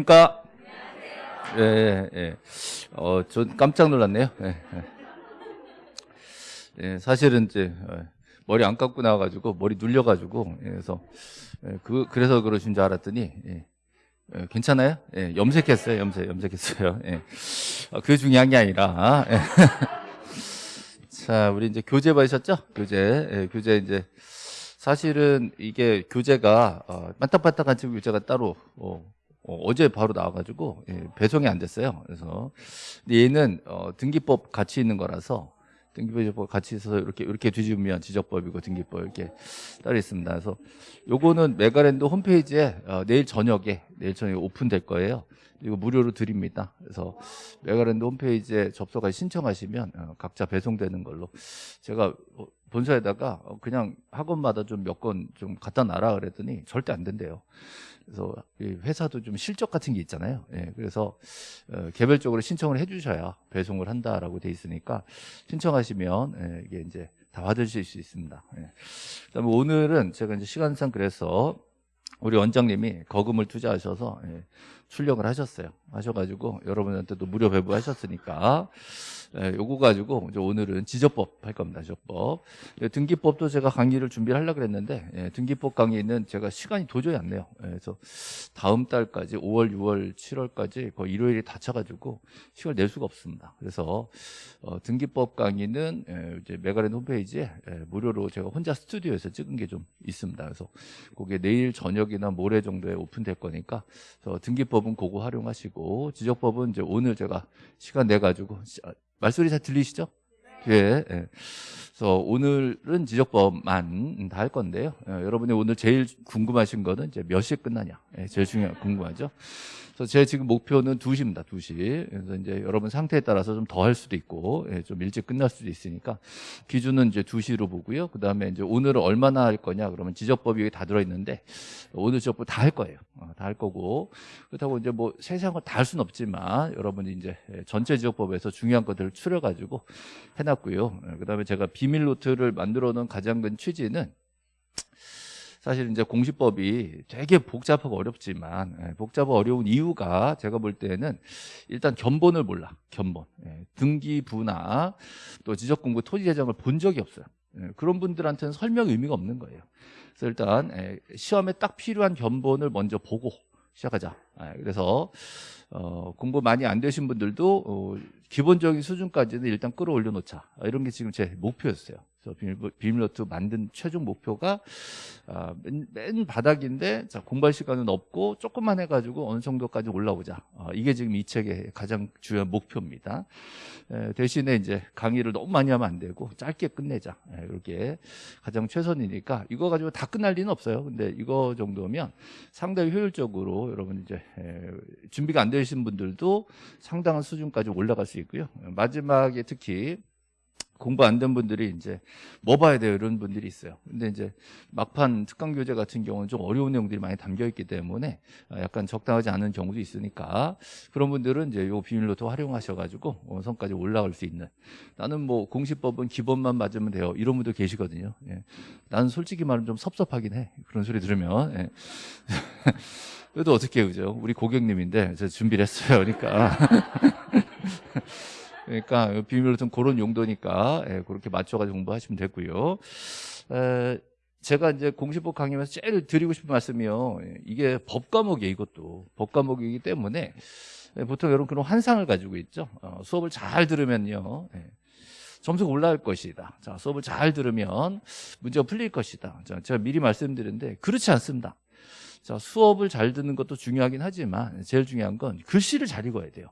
안녕하십니까? 예, 예, 예. 어, 전 깜짝 놀랐네요. 예, 예. 예, 사실은 이제 어, 머리 안 감고 나와가지고 머리 눌려가지고 예, 그래서 예, 그 그래서 그러신 줄 알았더니 예, 예, 괜찮아요? 예, 염색했어요, 염색, 염색했어요. 예. 어, 그게 중요한 게 아니라. 예. 자, 우리 이제 교재 받으셨죠? 교재, 예, 교재 이제 사실은 이게 교재가 어, 반딱반딱한 지금 교재가 따로 어, 어, 제 바로 나와가지고 예, 배송이 안 됐어요. 그래서 얘는 어, 등기법 같이 있는 거라서 등기법 같이 있어서 이렇게 이렇게 뒤집으면 지적법이고 등기법 이렇게 따로 있습니다. 그래서 요거는 메가랜드 홈페이지에 어, 내일 저녁에 내일 저녁에 오픈될 거예요. 이거 무료로 드립니다. 그래서 메가랜드 홈페이지에 접속하시 신청하시면 어, 각자 배송되는 걸로 제가 어, 본사에다가 어, 그냥 학원마다 좀 몇 건 좀 갖다 놔라 그랬더니 절대 안 된대요. 그래서 이 회사도 좀 실적 같은 게 있잖아요. 예, 그래서 어, 개별적으로 신청을 해주셔야 배송을 한다라고 돼 있으니까 신청하시면 예, 이게 이제 다 받으실 수 있습니다. 예. 그다음에 오늘은 제가 이제 시간상 그래서 우리 원장님이 거금을 투자하셔서 예, 출력을 하셨어요. 하셔가지고 여러분한테도 무료 배부하셨으니까 예, 요거 가지고 오늘은 지적법 할 겁니다. 지적법. 예, 등기법도 제가 강의를 준비를 하려고 그랬는데 예, 등기법 강의는 제가 시간이 도저히 안. 예, 그래서 다음 달까지 5월, 6월, 7월까지 거의 일요일이 다 차가지고 시간을 낼 수가 없습니다. 그래서 어, 등기법 강의는 예, 이제 메가랜 홈페이지에 예, 무료로 제가 혼자 스튜디오에서 찍은 게 좀 있습니다. 그래서 그게 내일 저녁이나 모레 정도에 오픈될 거니까 등기법은 그거 활용하시고 지적법은 이제 오늘 제가 시간 내 가지고 말소리 잘 들리시죠? 예. 예. 그래서 오늘은 지적법만 다 할 건데요. 예, 여러분이 오늘 제일 궁금하신 거는 이제 몇 시에 끝나냐. 예, 제일 중요한 궁금하죠. 그래서 제 지금 목표는 2시입니다. 2시. 그래서 이제 여러분 상태에 따라서 좀 더 할 수도 있고 예, 좀 일찍 끝날 수도 있으니까 기준은 이제 2시로 보고요. 그다음에 이제 오늘은 얼마나 할 거냐 그러면 지적법이 여기 다 들어 있는데 오늘 지적법 다 할 거예요. 어, 다할 거고 그렇다고 이제 뭐 세세한 걸다할 수는 없지만 여러분이 이제 예, 전체 지적법에서 중요한 것들을 추려 가지고 해 놨고요. 예, 그다음에 제가 비밀 노트를 만들어 놓은 가장 큰 취지는 사실 이제 공시법이 되게 복잡하고 어렵지만 예, 복잡하고 어려운 이유가 제가 볼 때는 일단 견본을 몰라 견본. 예, 등기부나 또 지적공부 토지재정을 본 적이 없어요. 예, 그런 분들한테는 설명 의미가 없는 거예요. 그래서 일단 예, 시험에 딱 필요한 견본을 먼저 보고 시작하자. 예, 그래서 어, 공부 많이 안 되신 분들도 어, 기본적인 수준까지는 일단 끌어올려 놓자. 이런 게 지금 제 목표였어요 비밀, 비밀노트 만든 최종 목표가 아, 맨, 맨, 바닥인데 자, 공부할 시간은 없고 조금만 해가지고 어느 정도까지 올라오자. 아, 이게 지금 이 책의 가장 중요한 목표입니다. 에, 대신에 이제 강의를 너무 많이 하면 안 되고 짧게 끝내자. 에, 이렇게 가장 최선이니까 이거 가지고 다 끝날 리는 없어요. 근데 이거 정도면 상당히 효율적으로 여러분 이제 에, 준비가 안 되신 분들도 상당한 수준까지 올라갈 수 있고요. 마지막에 특히 공부 안 된 분들이 이제 뭐 봐야 돼요? 이런 분들이 있어요. 근데 이제 막판 특강 교재 같은 경우는 좀 어려운 내용들이 많이 담겨 있기 때문에 약간 적당하지 않은 경우도 있으니까 그런 분들은 이제 요 비밀노트 활용하셔 가지고 원성까지 올라갈 수 있는. 나는 뭐 공시법은 기본만 맞으면 돼요. 이런 분들 계시거든요. 예. 나는 솔직히 말하면 좀 섭섭하긴 해. 그런 소리 들으면. 예. 그래도 어떻게 그죠? 우리 고객님인데 제가 준비를 했어요. 그러니까 그러니까 비밀로 좀 그런 용도니까 예, 그렇게 맞춰가지고 공부하시면 되고요. 에, 제가 이제 공시법 강의에서 제일 드리고 싶은 말씀이요. 이게 법 과목이에요, 이것도. 법 과목이기 때문에 보통 여러분 그런 환상을 가지고 있죠. 어, 수업을 잘 들으면요. 예, 점수가 올라갈 것이다. 자, 수업을 잘 들으면 문제가 풀릴 것이다. 자, 제가 미리 말씀드렸는데 그렇지 않습니다. 자, 수업을 잘 듣는 것도 중요하긴 하지만 제일 중요한 건 글씨를 잘 읽어야 돼요.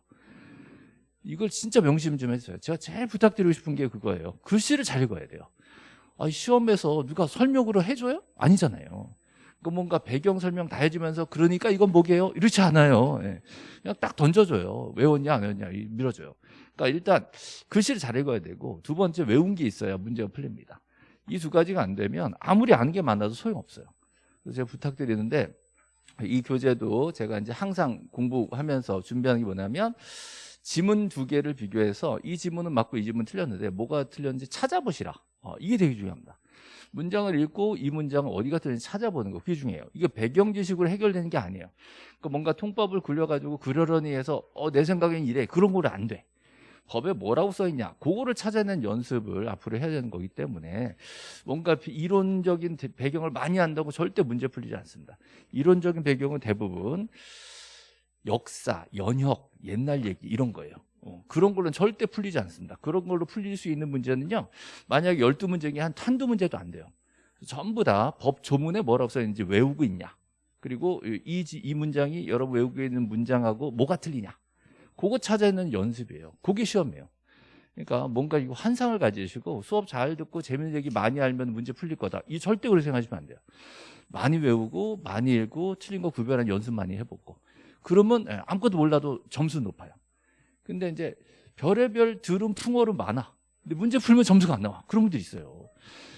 이걸 진짜 명심 좀 해주세요. 제가 제일 부탁드리고 싶은 게 그거예요. 글씨를 잘 읽어야 돼요. 아, 시험에서 누가 설명으로 해줘요? 아니잖아요. 그 뭔가 배경 설명 다 해주면서 그러니까 이건 뭐게요? 이렇지 않아요. 예. 그냥 딱 던져줘요. 외웠냐 안 외웠냐 밀어줘요. 그러니까 일단 글씨를 잘 읽어야 되고 두 번째 외운 게 있어야 문제가 풀립니다. 이 두 가지가 안 되면 아무리 아는 게 많아도 소용없어요. 그래서 제가 부탁드리는데 이 교재도 제가 이제 항상 공부하면서 준비하는 게 뭐냐면 지문 두 개를 비교해서 이 지문은 맞고 이 지문은 틀렸는데 뭐가 틀렸는지 찾아보시라. 어, 이게 되게 중요합니다. 문장을 읽고 이 문장은 어디가 들는지 찾아보는 거 그게 중요해요. 이게 배경 지식으로 해결되는 게 아니에요. 그러니까 뭔가 통법을 굴려가지고 그러려니 해서 어, 내 생각엔 이래 그런 거는 안 돼. 법에 뭐라고 써 있냐 그거를 찾아내는 연습을 앞으로 해야 되는 거기 때문에 뭔가 이론적인 배경을 많이 한다고 절대 문제 풀리지 않습니다. 이론적인 배경은 대부분 역사, 연혁, 옛날 얘기 이런 거예요. 어, 그런 걸로는 절대 풀리지 않습니다. 그런 걸로 풀릴 수 있는 문제는요. 만약에 12문제 중에 한 한두 문제도 안 돼요. 전부 다 법 조문에 뭐라고 써 있는지 외우고 있냐. 그리고 이, 이 문장이 여러분 외우고 있는 문장하고 뭐가 틀리냐. 그거 찾아내는 연습이에요. 그게 시험이에요. 그러니까 뭔가 이거 환상을 가지시고 수업 잘 듣고 재밌는 얘기 많이 알면 문제 풀릴 거다. 이 절대 그렇게 생각하시면 안 돼요. 많이 외우고 많이 읽고 틀린 거 구별하는 연습 많이 해보고 그러면 예, 아무것도 몰라도 점수 높아요. 근데 이제 별의별 들은 풍어로 많아. 근데 문제 풀면 점수가 안 나와. 그런 분들 있어요.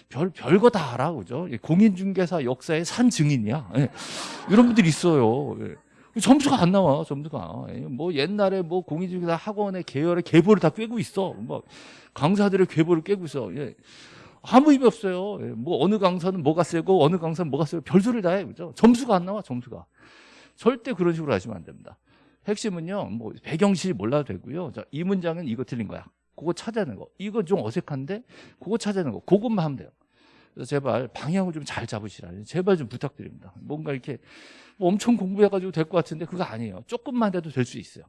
별, 별거 다 알아. 그죠? 공인중개사 역사의 산 증인이야. 예. 이런 분들이 있어요. 예. 점수가 안 나와, 점수가. 예. 뭐 옛날에 뭐 공인중개사 학원의 계열의 계보를 다 꿰고 있어. 뭐 강사들의 계보를 꿰고 있어. 예. 아무 의미 없어요. 예. 뭐 어느 강사는 뭐가 세고 어느 강사는 뭐가 세고 별소리를 다 해. 그죠? 점수가 안 나와, 점수가. 절대 그런 식으로 하시면 안 됩니다. 핵심은요, 뭐 배경시 몰라도 되고요. 자, 이 문장은 이거 틀린 거야. 그거 찾아내는 거. 이거 좀 어색한데 그거 찾아내는 거. 그것만 하면 돼요. 그래서 제발 방향을 좀 잘 잡으시라. 제발 좀 부탁드립니다. 뭔가 이렇게 뭐 엄청 공부해가지고 될 것 같은데 그거 아니에요. 조금만 해도 될 수 있어요.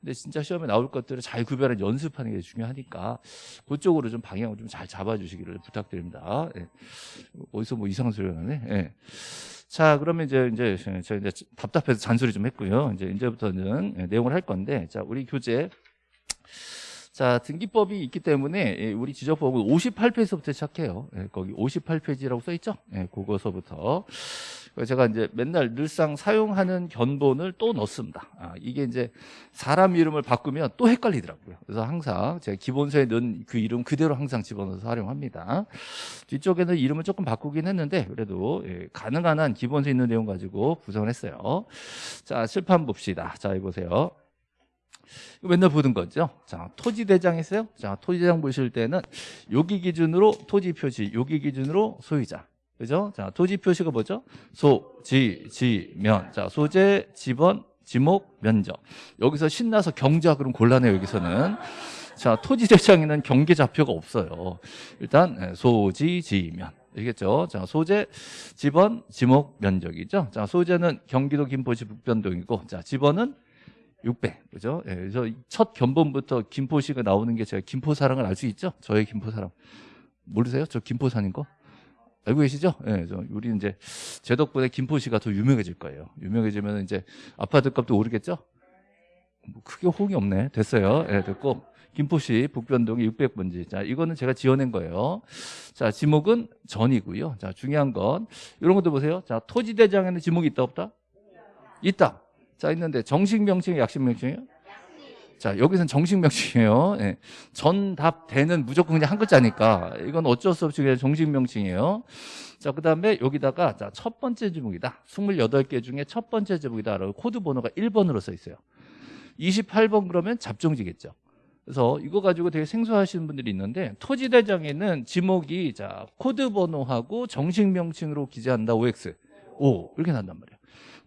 근데 진짜 시험에 나올 것들을 잘 구별해 연습하는 게 중요하니까 그쪽으로 좀 방향을 좀 잘 잡아주시기를 부탁드립니다. 예. 어디서 뭐 이상한 소리가 나네. 예. 자, 그러면 이제 이제 저 이제 답답해서 잔소리 좀 했고요. 이제 이제부터는 내용을 할 건데, 자, 우리 교재. 자, 등기법이 있기 때문에 예, 우리 지적법은 58페이지부터 시작해요. 예, 거기 58페이지라고 써 있죠? 예, 그거서부터. 제가 이제 맨날 늘상 사용하는 견본을 또 넣습니다. 아, 이게 이제 사람 이름을 바꾸면 또 헷갈리더라고요. 그래서 항상 제가 기본서에 넣은 그 이름 그대로 항상 집어넣어서 활용합니다. 뒤쪽에는 이름을 조금 바꾸긴 했는데 그래도 예, 가능한 한 기본서에 있는 내용 가지고 구성을 했어요. 자, 칠판 봅시다. 자, 이보세요. 맨날 보는 거죠. 자, 토지대장 있어요. 자, 토지대장 보실 때는 여기 기준으로 토지 표시, 여기 기준으로 소유자. 그죠? 자, 토지 표시가 뭐죠? 소, 지, 지, 면. 자, 소재, 지번, 지목, 면적. 여기서 신나서 경자 그럼 곤란해요, 여기서는. 자, 토지 대장에는 경계 좌표가 없어요. 일단 예, 소지, 지, 면. 알겠죠? 자, 소재, 지번, 지목, 면적이죠. 자, 소재는 경기도 김포시 북변동이고, 자, 지번은 600. 그죠? 예, 그래서 첫 견본부터 김포시가 나오는 게 제가 김포 사랑을 알 수 있죠? 저의 김포 사랑. 모르세요? 저 김포산인 거? 알고 계시죠? 예, 저 우리 이제 제 덕분에 김포시가 더 유명해질 거예요. 유명해지면 이제 아파트 값도 오르겠죠? 뭐 크게 호응이 없네. 됐어요. 예, 됐고. 김포시 북변동의 600번지. 자, 이거는 제가 지어낸 거예요. 자, 지목은 전이고요. 자, 중요한 건 이런 것도 보세요. 자, 토지대장에는 지목이 있다 없다? 있다. 자, 있는데 정식 명칭이 약식 명칭이에요? 자, 여기서는 정식 명칭이에요. 예. 전답되는 무조건 그냥 한 글자니까 이건 어쩔 수 없이 그냥 정식 명칭이에요. 자, 그 다음에 여기다가 자, 첫 번째 지목이다. 28개 중에 첫 번째 지목이다. 라고 코드 번호가 1번으로 써 있어요. 28번 그러면 잡종지겠죠. 그래서 이거 가지고 되게 생소하시는 분들이 있는데 토지대장에는 지목이 자 코드 번호하고 정식 명칭으로 기재한다 OX O 이렇게 난단 말이에요.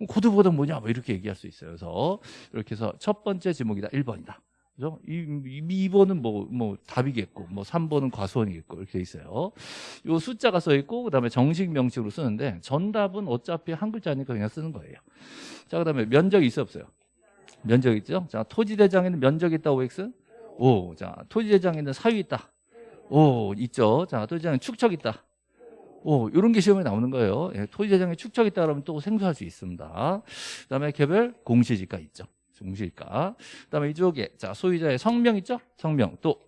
코드 번호 뭐냐 뭐 이렇게 얘기할 수 있어요. 그래서 이렇게 해서 첫 번째 지목이다 1번이다. 그죠? 이, 2번은 뭐, 뭐, 답이겠고, 뭐, 3번은 과수원이겠고, 이렇게 돼 있어요. 요 숫자가 써 있고, 그 다음에 정식 명칭으로 쓰는데, 전답은 어차피 한 글자니까 그냥 쓰는 거예요. 자, 그 다음에 면적이 있어 없어요? 면적 있죠? 자, 토지대장에는 면적 있다, OX? 오. 자, 토지대장에는 사유 있다. 오, 있죠? 자, 토지대장에 축척 있다. 오, 이런 게 시험에 나오는 거예요. 예, 토지대장에 축척 있다 그러면 또 생소할 수 있습니다. 그 다음에 개별 공시지가 있죠. 공시지가. 그 다음에 이쪽에, 자, 소유자의 성명 있죠? 성명. 또,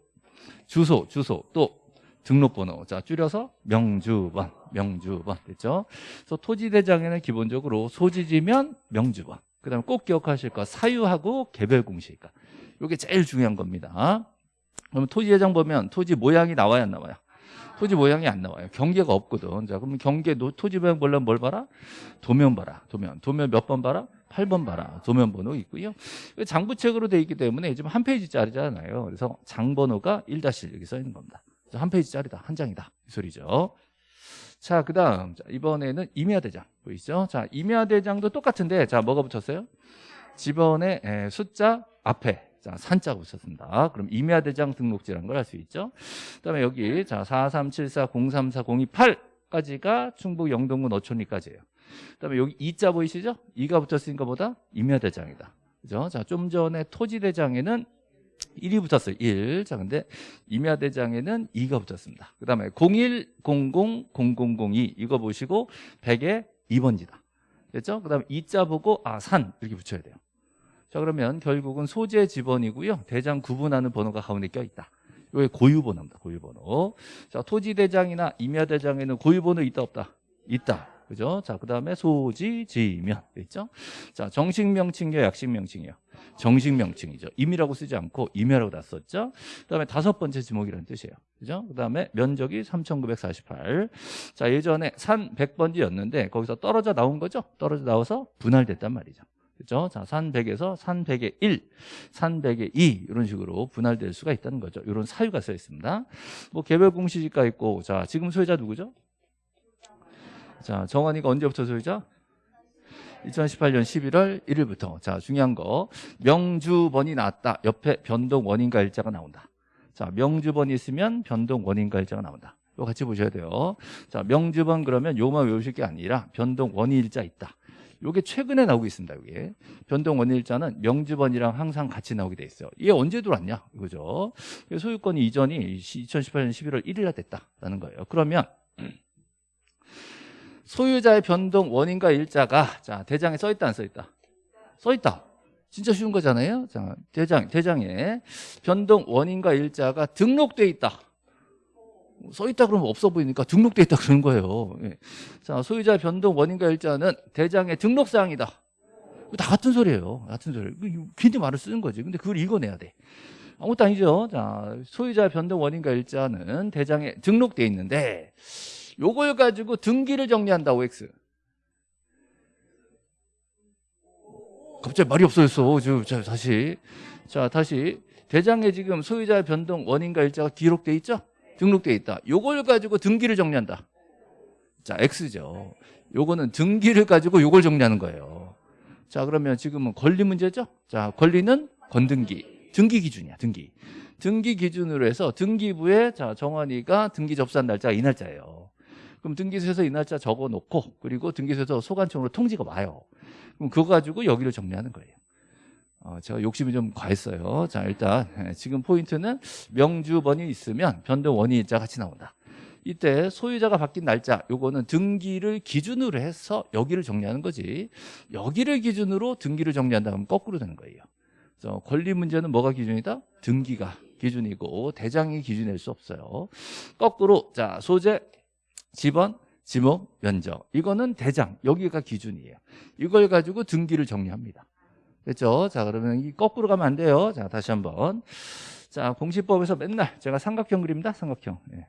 주소, 주소. 또, 등록번호. 자, 줄여서 명주번, 명주번. 됐죠? 그래서 토지대장에는 기본적으로 소지지면 명주번. 그 다음에 꼭 기억하실 거 사유하고 개별 공시니까. 이게 제일 중요한 겁니다. 그러면 토지대장 보면 토지 모양이 나와야 안 나와요? 토지 모양이 안 나와요. 경계가 없거든. 자, 그러면 경계 토지 모양 보려면 뭘 봐라? 도면 봐라. 도면. 도면 몇 번 봐라? 8번 봐라. 도면 번호 있고요. 장부책으로 돼 있기 때문에 지금 한 페이지짜리잖아요. 그래서 장 번호가 1-1 여기 써 있는 겁니다. 한 페이지짜리다. 한 장이다. 이 소리죠. 자, 그 다음. 이번에는 임야대장. 보이시죠? 자, 임야대장도 똑같은데, 자, 뭐가 붙었어요? 집원의 에, 숫자 앞에. 자, 산자가 붙였습니다. 그럼 임야 대장 등록지라는 걸 알 수 있죠? 그 다음에 여기, 자, 4374, 034, 028까지가 충북 영동군 어촌리까지예요. 그 다음에 여기 이자 보이시죠? 이가 붙었으니까 보다 임야 대장이다. 그죠? 자, 좀 전에 토지 대장에는 1이 붙었어요. 1. 자, 근데 임야대장에는 2가 붙었습니다. 그 다음에 01000002 이거 보시고 100에 2번지다. 됐죠? 그 다음에 2자 보고 아, 산 이렇게 붙여야 돼요. 자, 그러면 결국은 소재 지번이고요. 대장 구분하는 번호가 가운데 껴있다. 이게 고유번호입니다. 고유번호. 자, 토지대장이나 임야대장에는 고유번호 있다 없다? 있다. 그죠? 자, 그 다음에 소지, 지면. 있죠? 자, 정식 명칭이요, 약식 명칭이요. 정식 명칭이죠. 임이라고 쓰지 않고 임야라고 다 썼죠. 그 다음에 다섯 번째 지목이라는 뜻이에요. 그죠? 그 다음에 면적이 3,948. 자, 예전에 산 100번지였는데 거기서 떨어져 나온 거죠? 떨어져 나와서 분할됐단 말이죠. 그죠? 자, 산 100에서 산 100의 1, 산 100의 2 이런 식으로 분할될 수가 있다는 거죠. 이런 사유가 써 있습니다. 뭐 개별 공시지가 있고 자, 지금 소유자 누구죠? 자, 정원이가 언제부터 소유자? 2018년 11월 1일부터 자 중요한 거 명주번이 나왔다 옆에 변동 원인과 일자가 나온다 자 명주번이 있으면 변동 원인과 일자가 나온다 이거 같이 보셔야 돼요 자 명주번 그러면 요만 외우실 게 아니라 변동 원인 일자 있다 요게 최근에 나오고 있습니다 이게 변동 원인 일자는 명주번이랑 항상 같이 나오게 돼 있어요 이게 언제 들어왔냐 이거죠 소유권이 이전이 2018년 11월 1일날 됐다라는 거예요 그러면 소유자의 변동 원인과 일자가 자 대장에 써 있다 안 써 있다? 써 있다. 진짜 쉬운 거잖아요. 자 대장 대장에 변동 원인과 일자가 등록돼 있다. 써 있다 그러면 없어 보이니까 등록돼 있다 그러는 거예요. 예. 자 소유자 의 변동 원인과 일자는 대장의 등록 사항이다. 다 같은 소리예요. 같은 소리. 괜히 말을 쓰는 거지. 근데 그걸 읽어내야 돼. 아무것도 아니죠. 자 소유자 의 변동 원인과 일자는 대장에 등록돼 있는데 요걸 가지고 등기를 정리한다 OX 갑자기 말이 없어졌어 자 다시 자 다시 대장에 지금 소유자 변동 원인과 일자가 기록돼 있죠 등록돼 있다. 요걸 가지고 등기를 정리한다. 자 X죠. 요거는 등기를 가지고 요걸 정리하는 거예요. 자 그러면 지금은 권리 문제죠? 자 권리는 건등기. 등기 기준이야 등기. 등기 기준으로 해서 등기부에 자 정환이가 등기 접수한 날짜가 이 날짜예요. 그럼 등기소에서 이 날짜 적어 놓고 그리고 등기소에서 소관청으로 통지가 와요. 그럼 그거 가지고 여기를 정리하는 거예요. 어, 제가 욕심이 좀 과했어요. 자 일단 예, 지금 포인트는 명주번이 있으면 변동 원인일자 같이 나온다. 이때 소유자가 바뀐 날짜 요거는 등기를 기준으로 해서 여기를 정리하는 거지 여기를 기준으로 등기를 정리한다 면 거꾸로 되는 거예요. 그래서 권리 문제는 뭐가 기준이다? 등기가 기준이고 대장이 기준일 수 없어요. 거꾸로 자 소재 집원, 지목, 면적 이거는 대장 여기가 기준이에요 이걸 가지고 등기를 정리합니다 됐죠? 자 그러면 이 거꾸로 가면 안 돼요 자 다시 한번 자 공시법에서 맨날 제가 삼각형 그립니다 삼각형 예.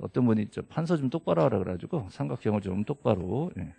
어떤 분이 좀 판서 좀 똑바로 하라 그래가지고 삼각형을 좀 똑바로 예.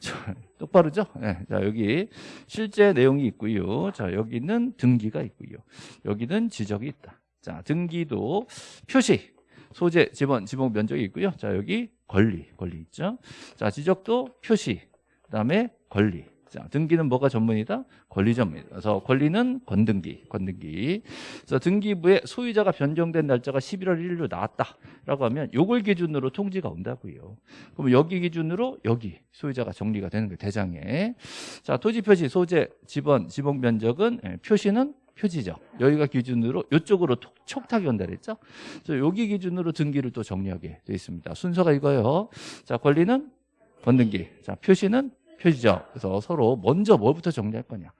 자, 똑바르죠? 예. 자 여기 실제 내용이 있고요 자 여기는 등기가 있고요 여기는 지적이 있다 자 등기도 표시 소재, 지번, 지목 면적이 있고요. 자, 여기 권리, 권리 있죠. 자, 지적도 표시, 그다음에 권리. 자, 등기는 뭐가 전문이다? 권리 전문. 그래서 권리는 건등기, 건등기. 그래서 등기부에 소유자가 변경된 날짜가 11월 1일로 나왔다라고 하면 요걸 기준으로 통지가 온다고요. 그럼 여기 기준으로 여기 소유자가 정리가 되는 거예요. 대장에. 자, 토지 표시, 소재, 지번, 지목 면적은 예, 표시는 표지죠. 여기가 기준으로 이쪽으로 촉탁이 온다 그랬죠. 그래서 여기 기준으로 등기를 또 정리하게 되어 있습니다. 순서가 이거예요. 자, 권리는 건등기. 자, 표시는 표지죠. 그래서 서로 먼저 뭐부터 정리할 거냐.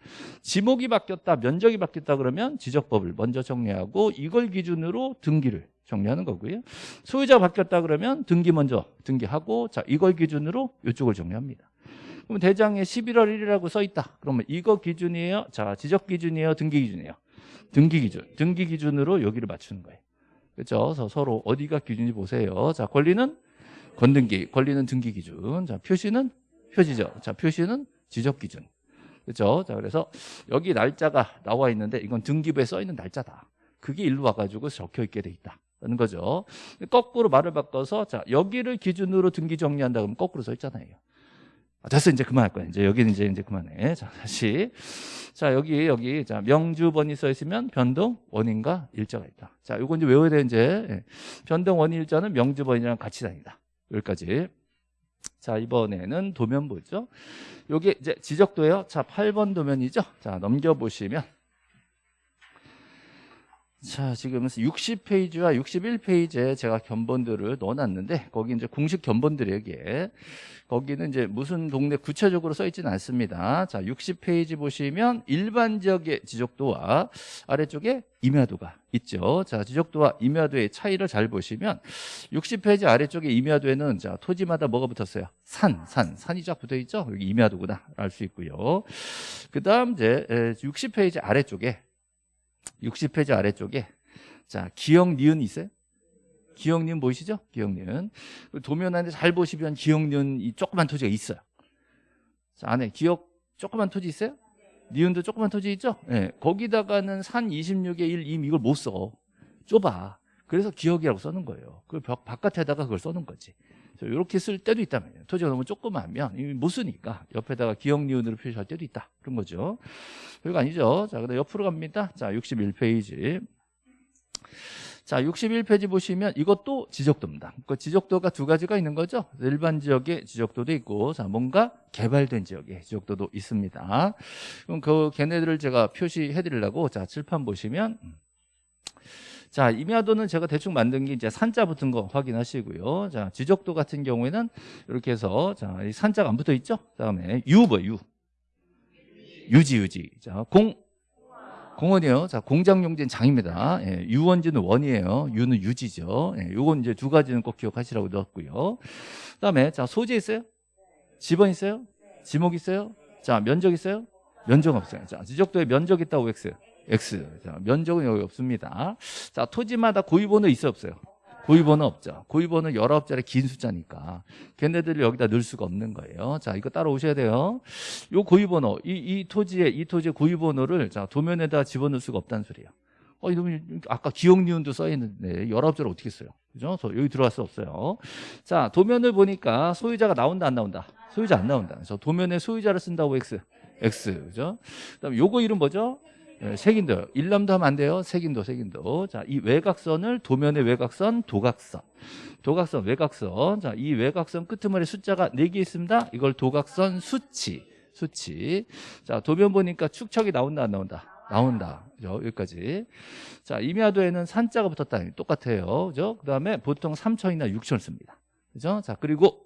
지목이 바뀌었다, 면적이 바뀌었다 그러면 지적법을 먼저 정리하고 이걸 기준으로 등기를 정리하는 거고요. 소유자가 바뀌었다 그러면 등기 먼저 등기하고 자, 이걸 기준으로 이쪽을 정리합니다. 그럼 대장에 11월 1일이라고 써 있다. 그러면 이거 기준이에요? 자, 지적 기준이에요? 등기 기준이에요? 등기 기준. 등기 기준으로 여기를 맞추는 거예요. 그렇죠? 그래서 서로 어디가 기준인지 보세요. 자, 권리는 건등기, 권리는 등기 기준. 자, 표시는 표지죠. 자, 표시는 지적 기준. 그렇죠? 자, 그래서 여기 날짜가 나와 있는데 이건 등기부에 써 있는 날짜다. 그게 일로 와가지고 적혀 있게 돼 있다. 라는 거죠. 거꾸로 말을 바꿔서 자 여기를 기준으로 등기 정리한다 그러면 거꾸로 써 있잖아요. 아, 됐어 이제 그만할 거야. 이제 여기는 이제 이제 그만해. 자 다시 자 여기 여기 자 명주번이 써 있으면 변동 원인과 일자가 있다. 자 요거 이제 외워야 돼 이제 예. 변동 원인 일자는 명주번이랑 같이 다니다. 여기까지. 자 이번에는 도면 보죠. 요게 이제 지적도예요. 자 8번 도면이죠. 자 넘겨 보시면. 자, 지금 60페이지와 61페이지에 제가 견본들을 넣어놨는데 거기 이제 공식 견본들이에요, 이게. 거기는 이제 무슨 동네 구체적으로 써 있지는 않습니다. 자, 60페이지 보시면 일반 지역의 지적도와 아래쪽에 임야도가 있죠. 자, 지적도와 임야도의 차이를 잘 보시면 60페이지 아래쪽에 임야도에는 자, 토지마다 뭐가 붙었어요? 산, 산, 산이 쫙 붙어 있죠. 여기 임야도구나 알 수 있고요. 그다음 이제 60페이지 아래쪽에 60페이지 아래쪽에 자 기억 니은 있어요? 기억 니은 보이시죠? 기억 니은 도면 안에 잘 보시면 기억 니은 이 조그만 토지가 있어요 자 안에 기억 조그만 토지 있어요? 니은도 조그만 토지 있죠? 네, 거기다가는 산 26의 1, 2 이걸 못 써 좁아 그래서 기억이라고 써는 거예요 그벽 바깥에다가 그걸 써는 거지 이렇게 쓸 때도 있다면요. 토지가 너무 조그마하면 못 쓰니까 옆에다가 기억 니은으로 표시할 때도 있다. 그런 거죠. 별거 아니죠. 자, 그다음 옆으로 갑니다. 자, 61페이지. 자, 61페이지 보시면 이것도 지적도입니다. 그 지적도가 두 가지가 있는 거죠. 일반 지역의 지적도도 있고, 자, 뭔가 개발된 지역의 지적도도 있습니다. 그럼 그 걔네들을 제가 표시해 드리려고, 자, 칠판 보시면, 자, 임야도는 제가 대충 만든 게 이제 산자 붙은 거 확인하시고요. 자, 지적도 같은 경우에는 이렇게 해서 자, 이 산자가 안 붙어 있죠? 그다음에 유 뭐, 유. 유지, 유지. 자, 공 공원이요. 자, 공장용지는 장입니다. 예, 유원지는 원이에요. 유는 유지죠. 예, 요건 이제 두 가지는 꼭 기억하시라고 넣었고요. 그다음에 자, 소재 있어요? 지번 있어요? 지목 있어요? 자, 면적 있어요? 면적 없어요. 자, 지적도에 면적 있다고 X. X. 자, 면적은 여기 없습니다. 자, 토지마다 고유번호 있어 없어요? 고유번호 없죠. 고유번호 19자리 긴 숫자니까 걔네들을 여기다 넣을 수가 없는 거예요. 자, 이거 따라오셔야 돼요. 요 고유번호, 이, 이 토지에, 이 토지의 고유번호를 자, 도면에다 집어넣을 수가 없다는 소리예요. 어, 이러면 아까 기억 니은도 써 있는데 19자를 어떻게 써요? 그죠? 여기 들어갈 수 없어요. 자, 도면을 보니까 소유자가 나온다 안 나온다? 소유자 안 나온다. 그래서 도면에 소유자를 쓴다고 X. X. 그죠? 그 다음에 요거 이름 뭐죠? 예, 색인도 일남도 하면 안 돼요. 색인도 색인도. 자, 이 외곽선을 도면의 외곽선, 도각선. 도각선, 외곽선. 자, 이 외곽선 끄트머리 숫자가 4개 있습니다. 이걸 도각선 수치. 수치. 자, 도면 보니까 축척이 나온다 안 나온다? 나온다. 그죠? 여기까지. 자, 임야도에는 산자가 붙었다. 똑같아요. 그죠? 그 다음에 보통 3천이나 6천을 씁니다. 그죠? 자, 그리고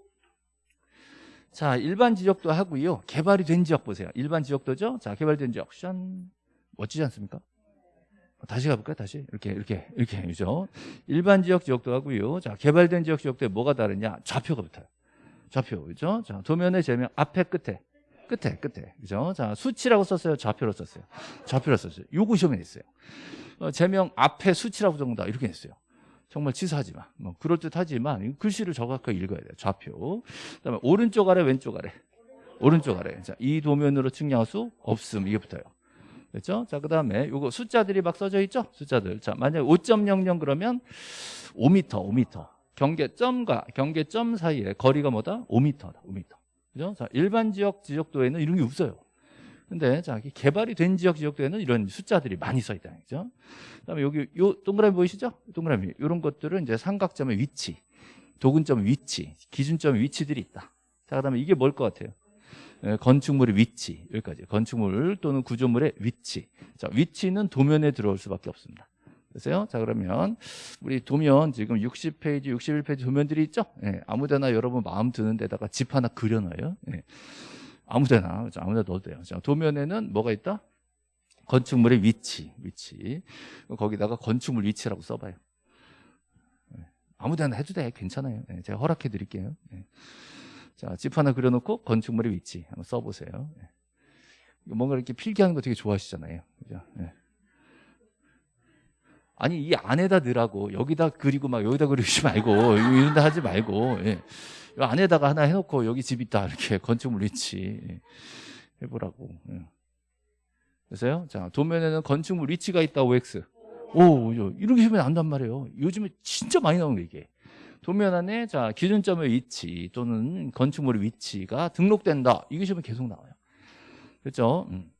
자, 일반 지역도 하고요. 개발이 된 지역 보세요. 일반 지역도죠? 자, 개발된 지역. 션 멋지지 않습니까? 다시 가볼까요? 다시 이렇게 이렇게 이렇게 그죠? 일반 지역 지역도 하고요. 자 개발된 지역 지역도에 뭐가 다르냐? 좌표가 붙어요. 좌표 그죠? 자 도면의 제명 앞에 끝에 끝에 끝에 그죠? 자 수치라고 썼어요. 좌표로 썼어요. 좌표로 썼어요. 요거 시험에 냈어요. 어, 제명 앞에 수치라고 적는다 이렇게 냈어요. 정말 치사하지만 뭐 그럴 듯하지만 글씨를 정확하게 읽어야 돼요. 좌표. 그다음에 오른쪽 아래 왼쪽 아래 오른쪽 아래. 자, 이 도면으로 측량할 수 없음 이게 붙어요. 그렇죠? 자, 그다음에 요거 숫자들이 막 써져 있죠? 숫자들. 자, 만약 5.00 그러면 5m, 5m. 경계점과 경계점 사이에 거리가 뭐다? 5m다. 5m. 그죠? 자, 일반 지역 지적도에는 이런 게 없어요. 근데 자, 개발이 된 지역 지역도에는 이런 숫자들이 많이 써 있다. 그죠? 그다음에 여기 요 동그라미 보이시죠? 동그라미. 이런 것들은 이제 삼각점의 위치, 도근점 위치, 기준점 위치들이 있다. 자, 그다음에 이게 뭘 것 같아요? 예, 건축물의 위치 여기까지. 건축물 또는 구조물의 위치. 자 위치는 도면에 들어올 수밖에 없습니다. 그래서요? 자 그러면 우리 도면 지금 60페이지 61페이지 도면들이 있죠? 예, 아무데나 여러분 마음 드는 데다가 집 하나 그려놔요. 예, 아무데나 아무데나 넣어도 돼요. 자 도면에는 뭐가 있다? 건축물의 위치 위치. 거기다가 건축물 위치라고 써봐요. 예, 아무데나 해도 돼. 괜찮아요. 예, 제가 허락해 드릴게요. 예. 자, 집 하나 그려놓고 건축물의 위치 한번 써보세요. 예. 뭔가 이렇게 필기하는 거 되게 좋아하시잖아요. 그죠? 예. 아니 이 안에다 넣으라고 여기다 그리고 막 여기다 그리지 말고 이런 데 하지 말고 예. 이 안에다가 하나 해놓고 여기 집 있다 이렇게 건축물 위치 예. 해보라고 예. 그래서요 자 도면에는 건축물 위치가 있다 OX 오, 요- 이렇게 시험에 나온단 말이에요. 요즘에 진짜 많이 나오는 거 이게. 도면 안에 자 기준점의 위치 또는 건축물의 위치가 등록된다. 시험에 계속 나와요. 그렇죠? 음.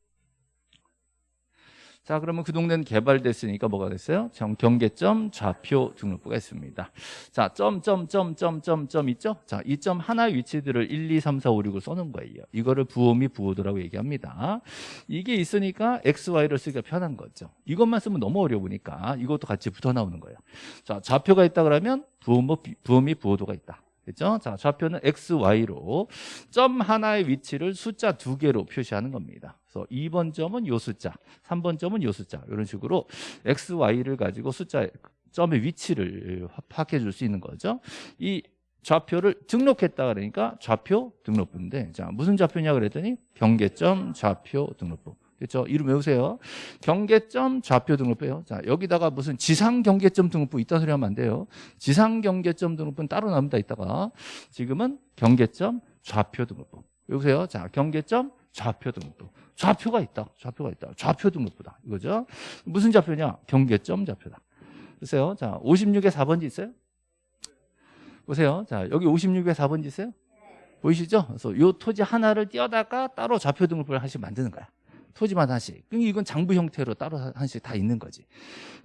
자 그러면 그 동네는 개발됐으니까 뭐가 됐어요? 정- 경계점 좌표 등록부가 있습니다. 자, 점, 점, 점, 점, 점, 점 있죠? 자, 이 점 하나의 위치들을 1, 2, 3, 4, 5, 6을 써놓은 거예요. 이거를 부호미 부호도라고 얘기합니다. 이게 있으니까 X, Y를 쓰기가 편한 거죠. 이것만 쓰면 너무 어려우니까 이것도 같이 붙어 나오는 거예요. 자, 좌표가 있다 그러면 부호모, 부호미 부호도가 있다. 됐죠? 자, 좌표는 X, Y로 점 하나의 위치를 숫자 두 개로 표시하는 겁니다. 그래서 2번 점은 요 숫자, 3번 점은 요 숫자 이런 식으로 X, Y를 가지고 숫자 점의 위치를 파악해 줄 수 있는 거죠. 이 좌표를 등록했다 그러니까 좌표 등록부인데 자 무슨 좌표냐 그랬더니 경계점 좌표 등록부 그렇죠? 이름 외우세요. 경계점 좌표 등록부예요. 자 여기다가 무슨 지상 경계점 등록부 있다 소리 하면 안 돼요. 지상 경계점 등록부는 따로 나옵니다 이따가. 지금은 경계점 좌표 등록부 여보세요. 자 경계점 좌표 등록부 좌표가 있다. 좌표가 있다. 좌표 등록부다. 이거죠? 무슨 좌표냐? 경계점 좌표다. 보세요. 자 56에 4번지 있어요? 보세요. 자, 여기 56에 4번지 있어요? 보이시죠? 그래서 요 토지 하나를 띄어다가 따로 좌표 등록을 하나씩 만드는 거야. 토지만 하나씩. 그러니까 이건 장부 형태로 따로 하나씩 다 있는 거지.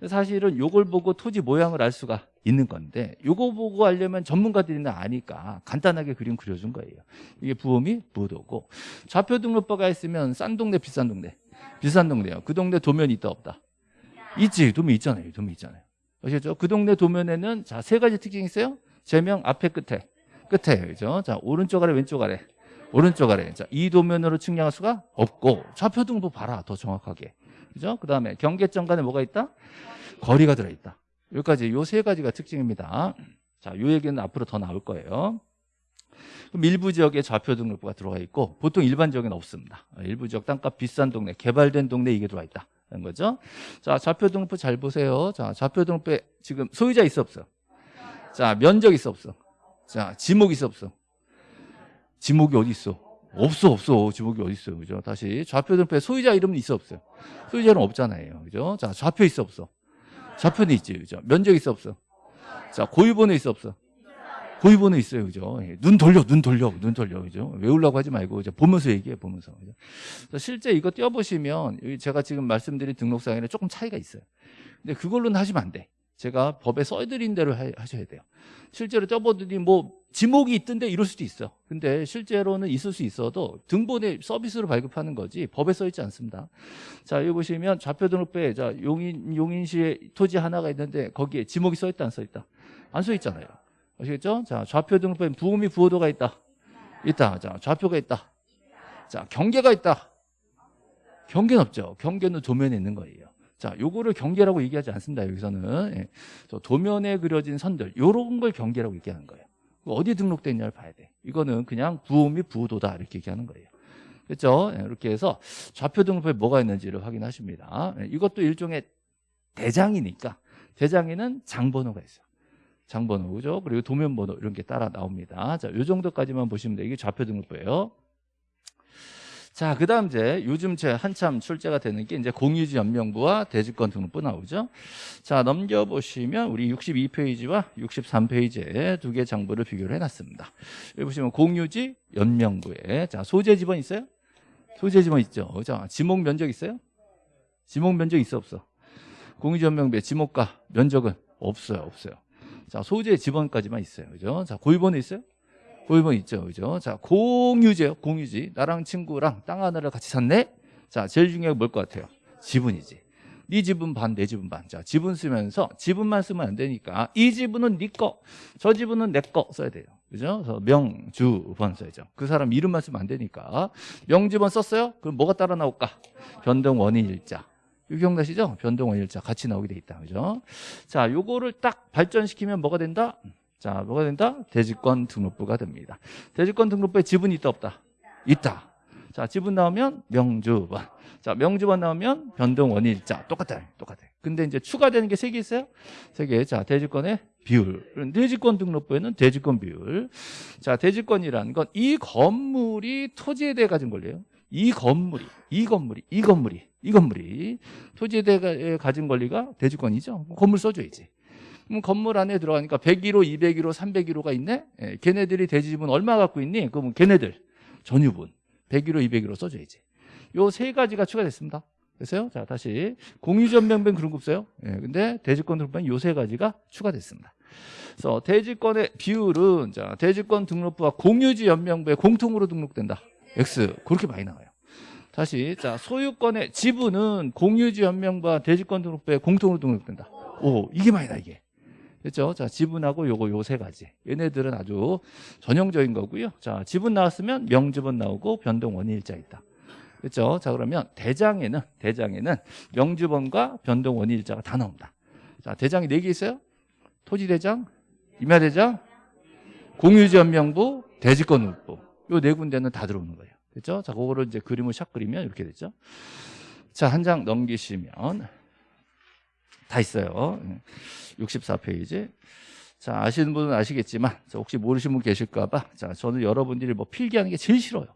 사실은 요걸 보고 토지 모양을 알 수가 있는 건데 요거 보고 알려면 전문가들이나 아니까 간단하게 그림 그려준 거예요. 이게 부호미 부도고 좌표 등록부가 있으면 싼 동네 비싼 동네 비싼 동네요. 그 동네 도면이 있다 없다? 있지. 도면 있잖아요. 도면 있잖아요. 아시겠죠? 그 동네 도면에는 자 세 가지 특징이 있어요. 제명 앞에 끝에 끝에 그죠? 자 오른쪽 아래 왼쪽 아래 오른쪽 아래. 자, 이 도면으로 측량할 수가 없고 좌표 등부 봐라 더 정확하게. 그죠? 그 다음에 경계점 간에 뭐가 있다? 거리가 들어있다. 여기까지 요 세 가지가 특징입니다. 자, 요 얘기는 앞으로 더 나올 거예요. 그럼 일부 지역에 좌표 등록부가 들어가 있고 보통 일반 지역에는 없습니다. 일부 지역 땅값 비싼 동네 개발된 동네 이게 들어와 있다 는 거죠. 자 좌표 등록부 잘 보세요. 자 좌표 등록부에 지금 소유자 있어 없어? 자, 면적 있어 없어? 자, 지목 있어 없어? 지목이 어디 있어? 없어 없어. 지목이 어디 있어요? 그죠? 다시 좌표 등표에 소유자 이름은 있어 없어요? 소유자 이름 없잖아요. 그죠? 자, 좌표 있어 없어? 좌표는 있지. 그죠? 면적 있어 없어? 자, 고유번호 있어 없어? 고유번호 있어요. 그죠? 예, 눈 돌려, 눈 돌려, 눈 돌려. 그죠? 외우려고 하지 말고 이제 보면서 얘기해, 보면서. 그죠? 실제 이거 띄워보시면 여기 제가 지금 말씀드린 등록사항에는 조금 차이가 있어요. 근데 그걸로는 하시면 안 돼. 제가 법에 써드린 대로 하- 하셔야 돼요. 실제로 쪄보더니 뭐 지목이 있던데 이럴 수도 있어. 근데 실제로는 있을 수 있어도 등본에 서비스로 발급하는 거지 법에 써 있지 않습니다. 자 여기 보시면 좌표 등록부에 자 용인 용인시에 토지 하나가 있는데 거기에 지목이 써 있다 안 써 있다 안 써 있잖아요. 아시겠죠? 자 좌표 등록부에 부음이 부호도가 있다 있다. 자 좌표가 있다. 자 경계가 있다. 경계는 없죠. 경계는 도면에 있는 거예요. 자, 요거를 경계라고 얘기하지 않습니다. 여기서는 예. 저 도면에 그려진 선들 요런 걸 경계라고 얘기하는 거예요. 어디 등록돼 있냐를 봐야 돼. 이거는 그냥 부호 및 부호도다 이렇게 얘기하는 거예요. 그렇죠? 예, 이렇게 해서 좌표 등록부에 뭐가 있는지를 확인하십니다. 예, 이것도 일종의 대장이니까 대장에는 장번호가 있어요. 장번호 그죠? 그리고 도면번호 이런 게 따라 나옵니다. 자, 요 정도까지만 보시면 돼요. 이게 좌표 등록부예요. 자, 그 다음 이제 요즘 제 한참 출제가 되는 게 이제 공유지 연명부와 대지권 등록부 나오죠. 자, 넘겨보시면 우리 62페이지와 63페이지에 두 개 장부를 비교를 해놨습니다. 여기 보시면 공유지 연명부에 자, 소재 지번 있어요? 소재 지번 있죠. 자, 지목 면적 있어요? 지목 면적 있어 없어? 공유지 연명부에 지목과 면적은 없어요, 없어요. 자, 소재 지번까지만 있어요. 그죠? 자, 고유번호 있어요? 고유번 있죠. 그죠? 자, 공유제요. 공유지. 나랑 친구랑 땅 하나를 같이 샀네? 자, 제일 중요한 게 뭘 것 같아요? 지분이지. 네 지분 반, 내 지분 반. 자, 지분 쓰면서 지분만 쓰면 안 되니까 이 지분은 네 거, 저 지분은 내 거 써야 돼요. 그죠? 그래서 명, 주, 번 써야죠. 그 사람 이름만 쓰면 안 되니까. 명지번 썼어요? 그럼 뭐가 따라 나올까? 변동 원인 일자. 이거 기억나시죠? 변동 원인 일자 같이 나오게 돼 있다. 그죠? 자, 요거를 딱 발전시키면 뭐가 된다? 자, 뭐가 된다? 대지권 등록부가 됩니다. 대지권 등록부에 지분이 있다 없다? 있다. 자, 지분 나오면 명주번. 자, 명주번 나오면 변동 원일자. 똑같아요. 똑같아요. 근데 이제 추가되는 게 세 개 있어요? 세 개. 자, 대지권의 비율. 대지권 등록부에는 대지권 비율. 자, 대지권이라는 건 이 건물이 토지에 대해 가진 권리예요. 이 건물이, 이 건물이, 이 건물이 이 건물이 토지에 대해 가진 권리가 대지권이죠. 건물 써줘야지. 그럼 건물 안에 들어가니까 101호, 201호, 301호가 있네. 예, 걔네들이 대지분 얼마 갖고 있니? 그러면 걔네들 전유분 101호, 201호 써줘야지. 요 세 가지가 추가됐습니다. 됐어요? 자, 다시 공유전명ben 그런 거 없어요. 예, 근데 대지권 등록부는 요 세 가지가 추가됐습니다. 그래서 대지권의 비율은 자, 대지권 등록부와 공유지 연명부에 공통으로 등록된다. X 그렇게 많이 나와요. 다시 자 소유권의 지분은 공유지 연명부와 대지권 등록부에 공통으로 등록된다. 오 이게 많이 나 이게. 됐죠? 자 지분하고 요거 요 세 가지. 얘네들은 아주 전형적인 거고요. 자 지분 나왔으면 명지분 나오고 변동 원인일자 있다. 그렇죠? 자 그러면 대장에는 대장에는 명주번과 변동 원인일자가 다 나옵니다. 자 대장이 네 개 있어요. 토지대장, 임야대장, 공유지연명부, 대지권등록부 요 네 군데는 다 들어오는 거예요. 됐죠? 자 그거를 이제 그림을 샥 그리면 이렇게 되죠. 자 한 장 넘기시면 다 있어요. 64페이지. 자 아시는 분은 아시겠지만 자, 혹시 모르시는 분 계실까 봐 자 저는 여러분들이 뭐 필기하는 게 제일 싫어요.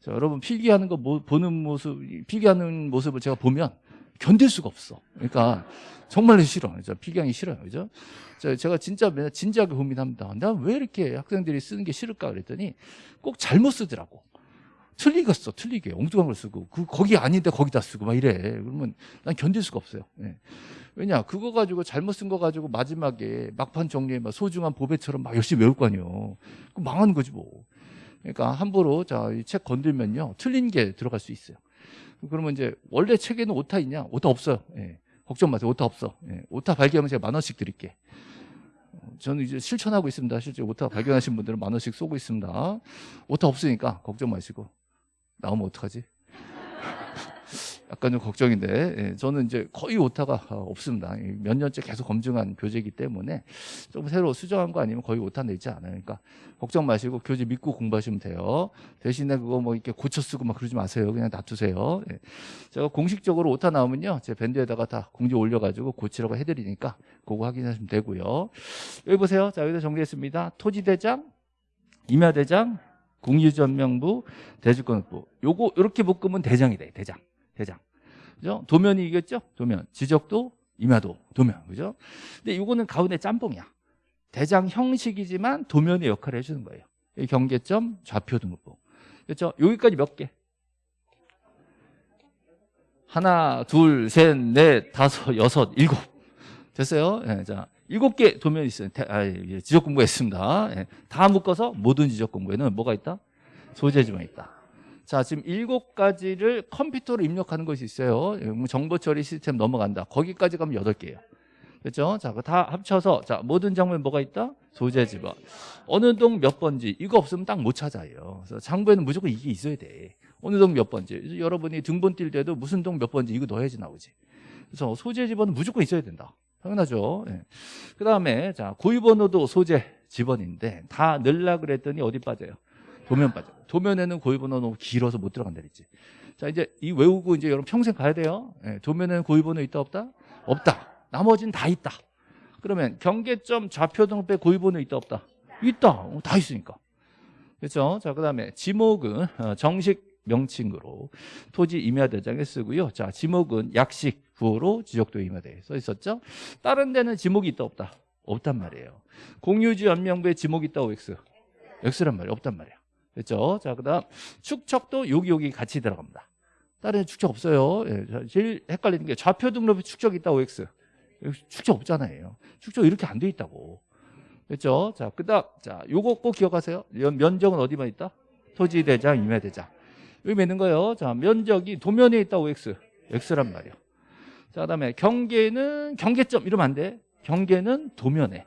자, 여러분 필기하는 거 뭐, 보는 모습, 필기하는 모습을 제가 보면 견딜 수가 없어. 그러니까 정말로 싫어. 저 필기하기 싫어요. 그죠? 자, 제가 진짜 맨날 진지하게 고민합니다. 내가 왜 이렇게 학생들이 쓰는 게 싫을까 그랬더니 꼭 잘못 쓰더라고. 틀리겠어, 틀리게. 엉뚱한 걸 쓰고. 그, 거기 아닌데 거기다 쓰고 막 이래. 그러면 난 견딜 수가 없어요. 예. 왜냐, 그거 가지고 잘못 쓴 거 가지고 마지막에 막판 정리에 막 소중한 보배처럼 막 열심히 외울 거 아니에요. 그럼 망하는 거지 뭐. 그러니까 함부로 자, 이 책 건들면요. 틀린 게 들어갈 수 있어요. 그러면 이제 원래 책에는 오타 있냐? 오타 없어요. 예. 걱정 마세요. 오타 없어. 예. 오타 발견하면 제가 만 원씩 드릴게. 저는 이제 실천하고 있습니다. 실제 오타 발견하신 분들은 만 원씩 쏘고 있습니다. 오타 없으니까 걱정 마시고 나오면 어떡하지? 약간 좀 걱정인데 예, 저는 이제 거의 오타가 없습니다. 몇 년째 계속 검증한 교재이기 때문에 좀 새로 수정한 거 아니면 거의 오타 내지 않아요. 그러니까 걱정 마시고 교재 믿고 공부하시면 돼요. 대신에 그거 뭐 이렇게 고쳐 쓰고 막 그러지 마세요. 그냥 놔두세요. 예. 제가 공식적으로 오타 나오면요, 제 밴드에다가 다 공지 올려가지고 고치라고 해드리니까 그거 확인하시면 되고요. 여기 보세요. 자 여기다 정리했습니다. 토지대장, 임야대장, 공유전명부, 대주권부. 요거 이렇게 묶으면 대장이 돼. 대장. 대장. 그죠? 도면이 이겼죠? 도면. 지적도, 임야도, 도면. 그죠? 근데 이거는 가운데 짬뽕이야. 대장 형식이지만 도면의 역할을 해주는 거예요. 경계점, 좌표 등록부. 그렇죠? 여기까지 몇 개? 하나, 둘, 셋, 넷, 다섯, 여섯, 일곱. 됐어요? 예, 자, 일곱 개 도면이 있어요. 대, 아, 예, 지적 공부했습니다. 예, 다 묶어서 모든 지적 공부에는 뭐가 있다? 소재지만 있다. 자, 지금 일곱 가지를 컴퓨터로 입력하는 것이 있어요. 뭐 정보 처리 시스템 넘어간다. 거기까지 가면 여덟 개예요. 그렇죠? 자, 다 합쳐서 자, 모든 장부에 뭐가 있다? 소재 지번. 어느 동 몇 번지 이거 없으면 딱 못 찾아요. 그래서 장부에는 무조건 이게 있어야 돼. 어느 동 몇 번지. 여러분이 등본 뛸 때도 무슨 동 몇 번지 이거 넣어야지 나오지. 그래서 소재 지번은 무조건 있어야 된다. 당연하죠. 예. 그 다음에 자 고유 번호도 소재 지번인데 다 넣으려 그랬더니 어디 빠져요? 도면 빠져. 도면에는 고유번호 너무 길어서 못 들어간다 그랬지. 자 이제 이 외우고 이제 여러분 평생 가야 돼요. 예. 도면에는 고유번호 있다 없다? 없다. 나머지는 다 있다. 그러면 경계점 좌표 등록부에 고유번호 있다 없다? 있다. 어, 다 있으니까. 그렇죠? 자 그다음에 지목은 어, 정식 명칭으로 토지 임야대장에 쓰고요. 자 지목은 약식 구호로 지적도 임야대에 써 있었죠. 다른 데는 지목이 있다 없다? 없단 말이에요. 공유지 연명부에 지목이 있다 OX? X란 말이에요. 없단 말이에요. 그렇죠? 자 그 다음 축척도 여기 여기 같이 들어갑니다. 다른 축척 없어요. 예, 제일 헷갈리는 게 좌표 등록에 축척 있다 OX? 축척 없잖아요. 축척 이렇게 안 돼 있다고. 그렇죠? 자, 그 다음 자, 요거 꼭 기억하세요. 면적은 어디만 있다? 토지 대장, 임야 대장. 여기 맺는 거예요. 자, 면적이 도면에 있다 OX. X란 말이에요. 자, 그 다음에 경계는 경계점 이러면 안 돼. 경계는 도면에.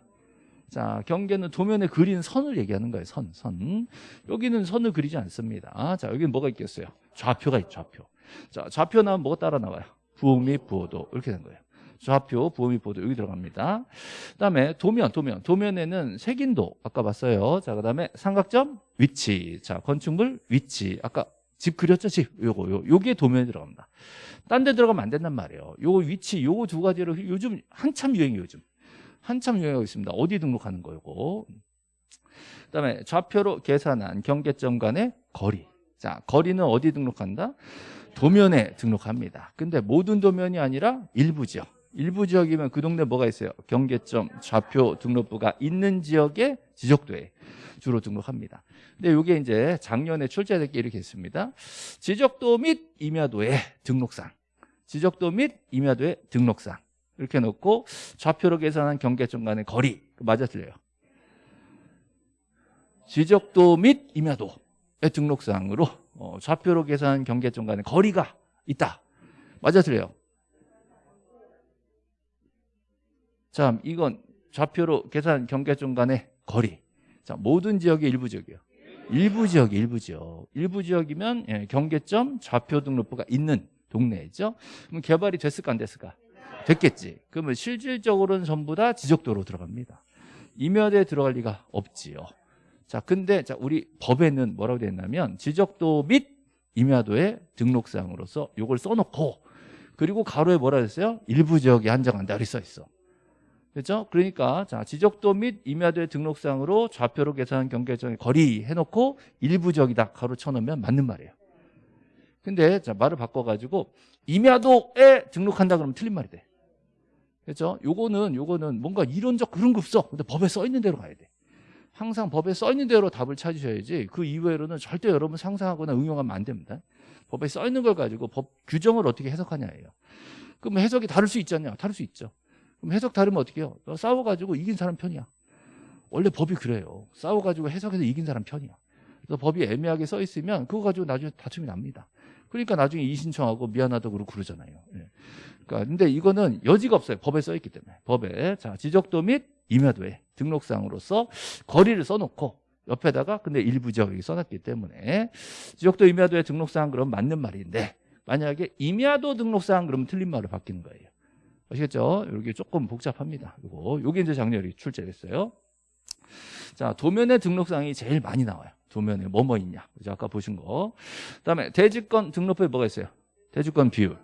자, 경계는 도면에 그린 선을 얘기하는 거예요. 선, 선. 여기는 선을 그리지 않습니다. 자, 여기는 뭐가 있겠어요? 좌표가 있죠, 좌표. 자, 좌표 나오면 뭐가 따라 나와요? 부호 및 부호도 이렇게 된 거예요. 좌표, 부호 및 부호도 여기 들어갑니다. 그다음에 도면, 도면. 도면에는 색인도 아까 봤어요. 자, 그다음에 삼각점 위치. 자, 건축물 위치. 아까 집 그렸죠, 집. 요거, 요, 요게 도면에 들어갑니다. 딴 데 들어가면 안 된단 말이에요. 요거 위치, 요거 두 가지를 요즘 한참 유행이에요, 요즘. 한참 유행하고 있습니다. 어디 등록하는 거고. 그다음에 좌표로 계산한 경계점 간의 거리. 자, 거리는 어디 등록한다? 도면에 등록합니다. 근데 모든 도면이 아니라 일부 지역. 일부 지역이면 그 동네 뭐가 있어요? 경계점, 좌표 등록부가 있는 지역에 지적도에 주로 등록합니다. 근데 이게 이제 작년에 출제될 게 이렇게 있습니다. 지적도 및 임야도의 등록상. 지적도 및 임야도의 등록상. 이렇게 놓고 좌표로 계산한 경계점 간의 거리. 맞아 틀려요. 지적도 및 임야도의 등록상으로 어, 좌표로 계산한 경계점 간의 거리가 있다. 맞아 틀려요. 자, 이건 좌표로 계산 경계점 간의 거리. 자, 모든 지역의 일부 지역이요. 일부 지역, 일부 지역. 일부 지역이면 예, 경계점 좌표 등록부가 있는 동네죠. 그럼 개발이 됐을까 안 됐을까? 됐겠지. 그러면 실질적으로는 전부 다 지적도로 들어갑니다. 임야대에 들어갈 리가 없지요. 자, 근데 자, 우리 법에는 뭐라고 되어 있냐면 지적도 및 임야도의 등록사항으로서 이걸 써놓고 그리고 가로에 뭐라 했어요? 일부 지역에 한정한다 이렇게 써 있어. 그렇죠? 그러니까 자 지적도 및 임야도의 등록상으로 좌표로 계산한 경계점의 거리 해놓고 일부 지역이다 가로 쳐놓으면 맞는 말이에요. 근데 자 말을 바꿔가지고 임야도에 등록한다 그러면 틀린 말이 돼. 그렇죠? 요거는 요거는 뭔가 이론적 그런 거 없어. 근데 법에 써 있는 대로 가야 돼. 항상 법에 써 있는 대로 답을 찾으셔야지 그 이외로는 절대 여러분 상상하거나 응용하면 안 됩니다. 법에 써 있는 걸 가지고 법 규정을 어떻게 해석하냐예요. 그럼 해석이 다를 수 있잖냐? 다를 수 있죠. 그럼 해석 다르면 어떻게 해요? 너 싸워가지고 이긴 사람 편이야. 원래 법이 그래요. 싸워가지고 해석해서 이긴 사람 편이야. 그래서 법이 애매하게 써 있으면 그거 가지고 나중에 다툼이 납니다. 그러니까 나중에 이신청하고 미안하다고 그러고 그러잖아요. 예. 그러니까 근데 이거는 여지가 없어요. 법에 써 있기 때문에. 법에 자 지적도 및 임야도에 등록상으로서 거리를 써놓고 옆에다가 근데 일부 지역이 써놨기 때문에 지적도 임야도의 등록상 그럼 맞는 말인데 만약에 임야도 등록상 그러면 틀린 말로 바뀌는 거예요. 아시겠죠? 이게 조금 복잡합니다. 이거 요게 이제 작년에 출제됐어요. 자, 도면의 등록상이 제일 많이 나와요. 도면에 뭐뭐 뭐 있냐. 그죠? 아까 보신 거. 그다음에 대지권 등록부에 뭐가 있어요? 대지권 비율.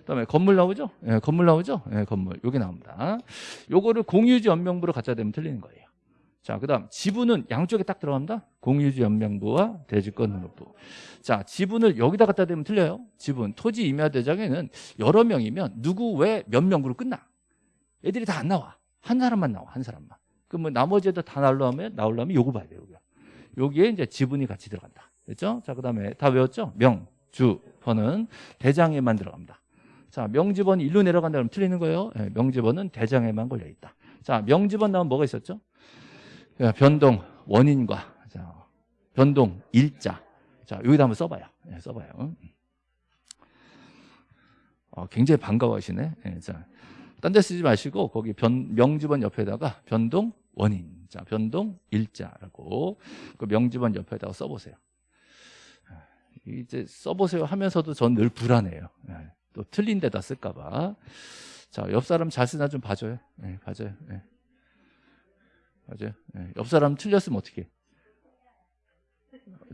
그다음에 건물 나오죠? 예, 건물 나오죠? 예, 건물. 요게 나옵니다. 요거를 공유지 연명부로 갖다 대면 틀리는 거예요. 자, 그다음 지분은 양쪽에 딱 들어갑니다. 공유지 연명부와 대지권 등록부. 자, 지분을 여기다 갖다 대면 틀려요. 지분 토지 임야 대장에는 여러 명이면 누구 왜 몇 명으로 끝나. 애들이 다 안 나와. 한 사람만 나와. 한 사람만. 그러면 나머지 애들 다 나오려면 나오려면 요거 봐야 돼요. 여기. 여기에 이제 지분이 같이 들어간다. 됐죠? 자, 그다음에 다 외웠죠? 명, 주, 번은 대장에만 들어갑니다. 자, 명지번이 일로 내려간다 그러면 틀리는 거예요. 네, 명지번은 대장에만 걸려 있다. 자, 명지번 나오면 뭐가 있었죠? 변동 원인과 자, 변동 일자. 자, 여기다 한번 써봐요. 네, 써봐요. 어, 굉장히 반가워하시네. 네, 자, 딴 데 쓰지 마시고 거기 변, 명지번 옆에다가 변동 원인. 자, 변동 일자라고 그 명지번 옆에다가 써보세요. 이제 써보세요 하면서도 전 늘 불안해요. 네, 또 틀린 데다 쓸까 봐. 자, 옆 사람 잘 쓰나 좀 봐줘요. 네, 봐줘요. 네. 맞아요. 네. 옆 사람 틀렸으면 어떻게?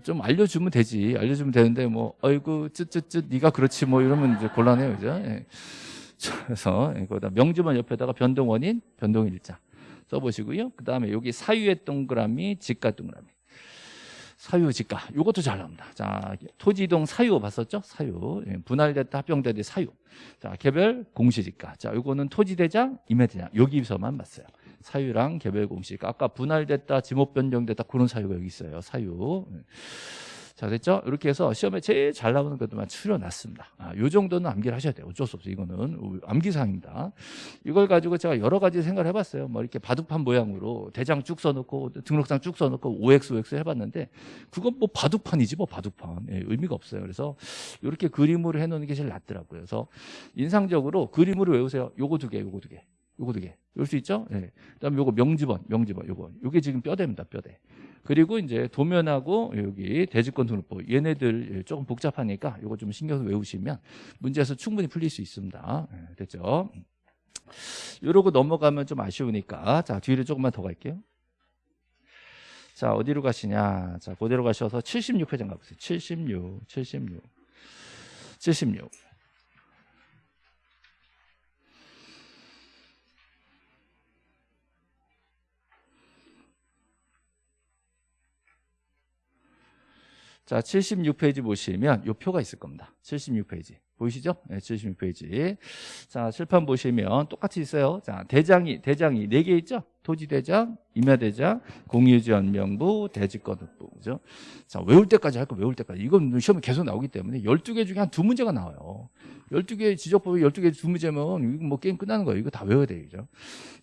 좀 알려주면 되지. 알려주면 되는데 뭐 아이고 쯧쯧쯧 네가 그렇지 뭐 이러면 이제 곤란해요, 그죠? 네. 그래서 이거다 명주만 옆에다가 변동 원인, 변동 일자 써보시고요. 그 다음에 여기 사유의 동그라미, 직가 동그라미. 사유 직가 이것도 잘 나옵니다. 자 토지 이동 사유 봤었죠? 사유 예, 분할됐다 합병됐다 사유. 자 개별 공시지가. 자 이거는 토지 대장, 임야 대장 여기서만 봤어요. 사유랑 개별 공식. 아까 분할됐다, 지목 변경됐다 그런 사유가 여기 있어요. 사유. 자 됐죠? 이렇게 해서 시험에 제일 잘 나오는 것들만 추려놨습니다. 아, 요 정도는 암기를 하셔야 돼요. 어쩔 수 없어요. 이거는 암기사항입니다. 이걸 가지고 제가 여러 가지 생각을 해봤어요. 뭐 이렇게 바둑판 모양으로 대장 쭉 써놓고 등록상 쭉 써놓고 OX, OX 해봤는데 그건 뭐 바둑판이지 뭐 바둑판. 예, 의미가 없어요. 그래서 이렇게 그림으로 해놓는 게 제일 낫더라고요. 그래서 인상적으로 그림으로 외우세요. 요거 두 개, 요거 두 개. 요거 두 개. 열수 있죠? 예. 그다음에 요거 명지번, 명지번 요거. 요게 지금 뼈대입니다, 뼈대. 그리고 이제 도면하고 여기 대지권 등록부 얘네들 조금 복잡하니까 요거 좀 신경 외우시면 문제에서 충분히 풀릴 수 있습니다. 예, 됐죠? 요러고 넘어가면 좀 아쉬우니까 자 뒤를 조금만 더 갈게요. 자 어디로 가시냐? 자 그대로 가셔서 76회장 가보세요. 76, 76, 76. 자, 76페이지 보시면 요 표가 있을 겁니다. 76페이지. 보이시죠? 네, 76페이지. 자, 칠판 보시면 똑같이 있어요. 자, 대장이, 대장이 네개 있죠? 토지대장, 임야대장, 공유지연명부, 대지권흑부. 그죠? 자, 외울 때까지 할 거 외울 때까지. 이건 시험에 계속 나오기 때문에 12개 중에 한 두 문제가 나와요. 12개 지적법이 12개 두 문제면 이거 뭐 게임 끝나는 거예요. 이거 다 외워야 돼요. 그죠?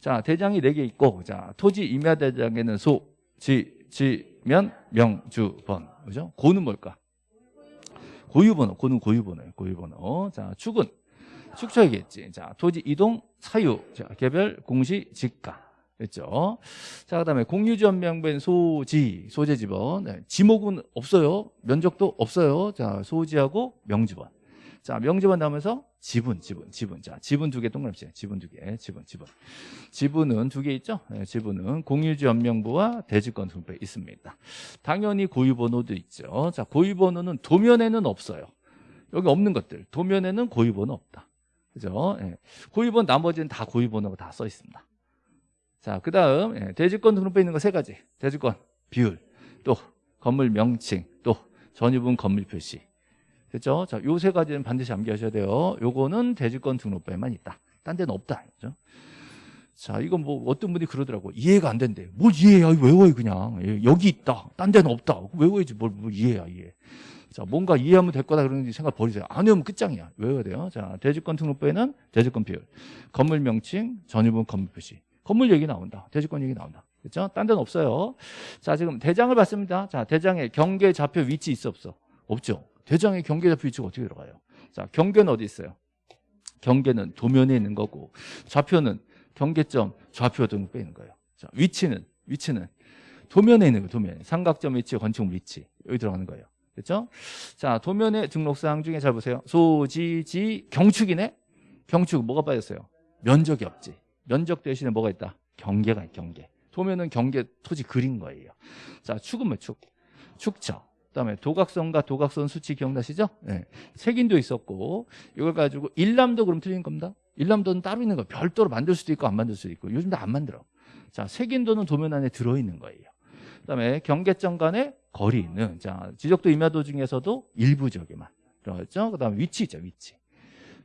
자, 대장이 네개 있고, 자, 토지 임야대장에는 소, 지, 지면, 명, 주, 번. 그죠? 고는 뭘까? 고유번호, 고는 고유번호예요. 고유번호. 자, 축은 축처이겠지. 자, 토지 이동, 사유, 자, 개별, 공시, 직가. 됐죠? 자, 그 다음에 공유지원명부엔 소지, 소재지번. 네, 지목은 없어요. 면적도 없어요. 자, 소지하고 명지번. 자, 명지번 나오면서 지분, 지분, 지분. 자, 지분 두 개 동그라미 지분 두 개, 지분, 지분. 지분은 두 개 있죠? 네, 지분은 공유지 연명부와 대지권 분배 있습니다. 당연히 고유번호도 있죠. 자, 고유번호는 도면에는 없어요. 여기 없는 것들. 도면에는 고유번호 없다. 그죠? 네. 고유번 나머지는 다 고유번호가 다 써 있습니다. 자, 그 다음, 예, 대지권 등록부에 있는 거 세 가지. 대지권, 비율, 또 건물 명칭, 또 전유분 건물 표시. 그렇죠? 자, 요 세 가지는 반드시 암기하셔야 돼요. 요거는 대지권 등록부에만 있다. 딴 데는 없다. 그죠? 자, 이건 뭐 어떤 분이 그러더라고. 이해가 안 된대. 뭘 이해야? 외워요, 그냥. 예, 여기 있다. 딴 데는 없다. 외워야지. 뭘, 뭘 이해야, 이해. 자, 뭔가 이해하면 될 거다 그러는 생각 버리세요. 안 외우면 끝장이야. 외워야 돼요. 자, 대지권 등록부에는 대지권 비율, 건물 명칭, 전유분 건물 표시. 건물 얘기 나온다. 대지권 얘기 나온다. 그렇죠? 딴 데는 없어요. 자, 지금 대장을 봤습니다. 자, 대장에 경계 좌표 위치 있어 없어? 없죠. 대장의 경계 좌표 위치가 어떻게 들어가요? 자, 경계는 어디 있어요? 경계는 도면에 있는 거고 좌표는 경계점 좌표 등록에 있는 거예요. 자, 위치는 위치는 도면에 있는 거예요. 도면에 삼각점 위치, 건축물 위치 여기 들어가는 거예요. 그렇죠? 자, 도면의 등록사항 중에 잘 보세요. 소지지 경축이네. 경축 뭐가 빠졌어요? 면적이 없지. 면적 대신에 뭐가 있다? 경계가 있 경계. 도면은 경계 토지 그린 거예요. 자, 축은 뭐 축? 축처. 그다음에 도각선과 도각선 수치 기억나시죠? 네. 색인도 있었고 이걸 가지고 일람도 그럼 틀린 겁니다. 일람도는 따로 있는 거 별도로 만들 수도 있고 안 만들 수도 있고 요즘 도안 만들어. 자, 색인도는 도면 안에 들어 있는 거예요. 그다음에 경계점 간의 거리는 자, 지적도 임야도 중에서도 일부적에만 그렇죠? 그다음에 위치 있죠, 위치.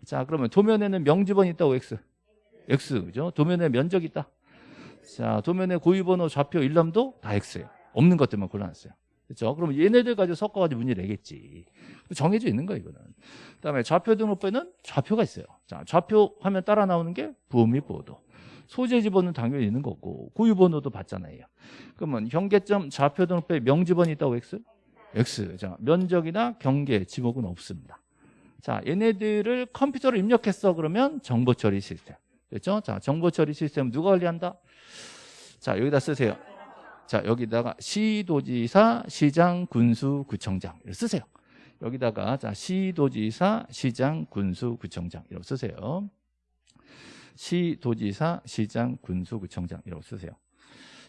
자, 그러면 도면에는 명지번 있다고 x. x 그죠? 도면에 면적 있다. 자, 도면에 고유번호 좌표 일람도 다 x예요. 없는 것들만 골라놨어요. 그렇죠? 그럼 얘네들 가지고 섞어가지고 문제 내겠지. 정해져 있는 거야 이거는. 그다음에 좌표 등록부에는 좌표가 있어요. 자, 좌표 화면 따라 나오는 게 부호 및 보도. 소재 지번은 당연히 있는 거고 고유 번호도 받잖아요. 그러면 경계점 좌표 등록부에 명지번이 있다고 x? x. 자, 면적이나 경계 지목은 없습니다. 자, 얘네들을 컴퓨터로 입력했어 그러면 정보 처리 시스템. 그렇죠? 자, 정보 처리 시스템 누가 관리한다? 자, 여기다 쓰세요. 자 여기다가 시도지사, 시장, 군수, 구청장 이렇게 쓰세요. 여기다가 자 시도지사, 시장, 군수, 구청장 이렇게 쓰세요. 시도지사, 시장, 군수, 구청장 이렇게 쓰세요.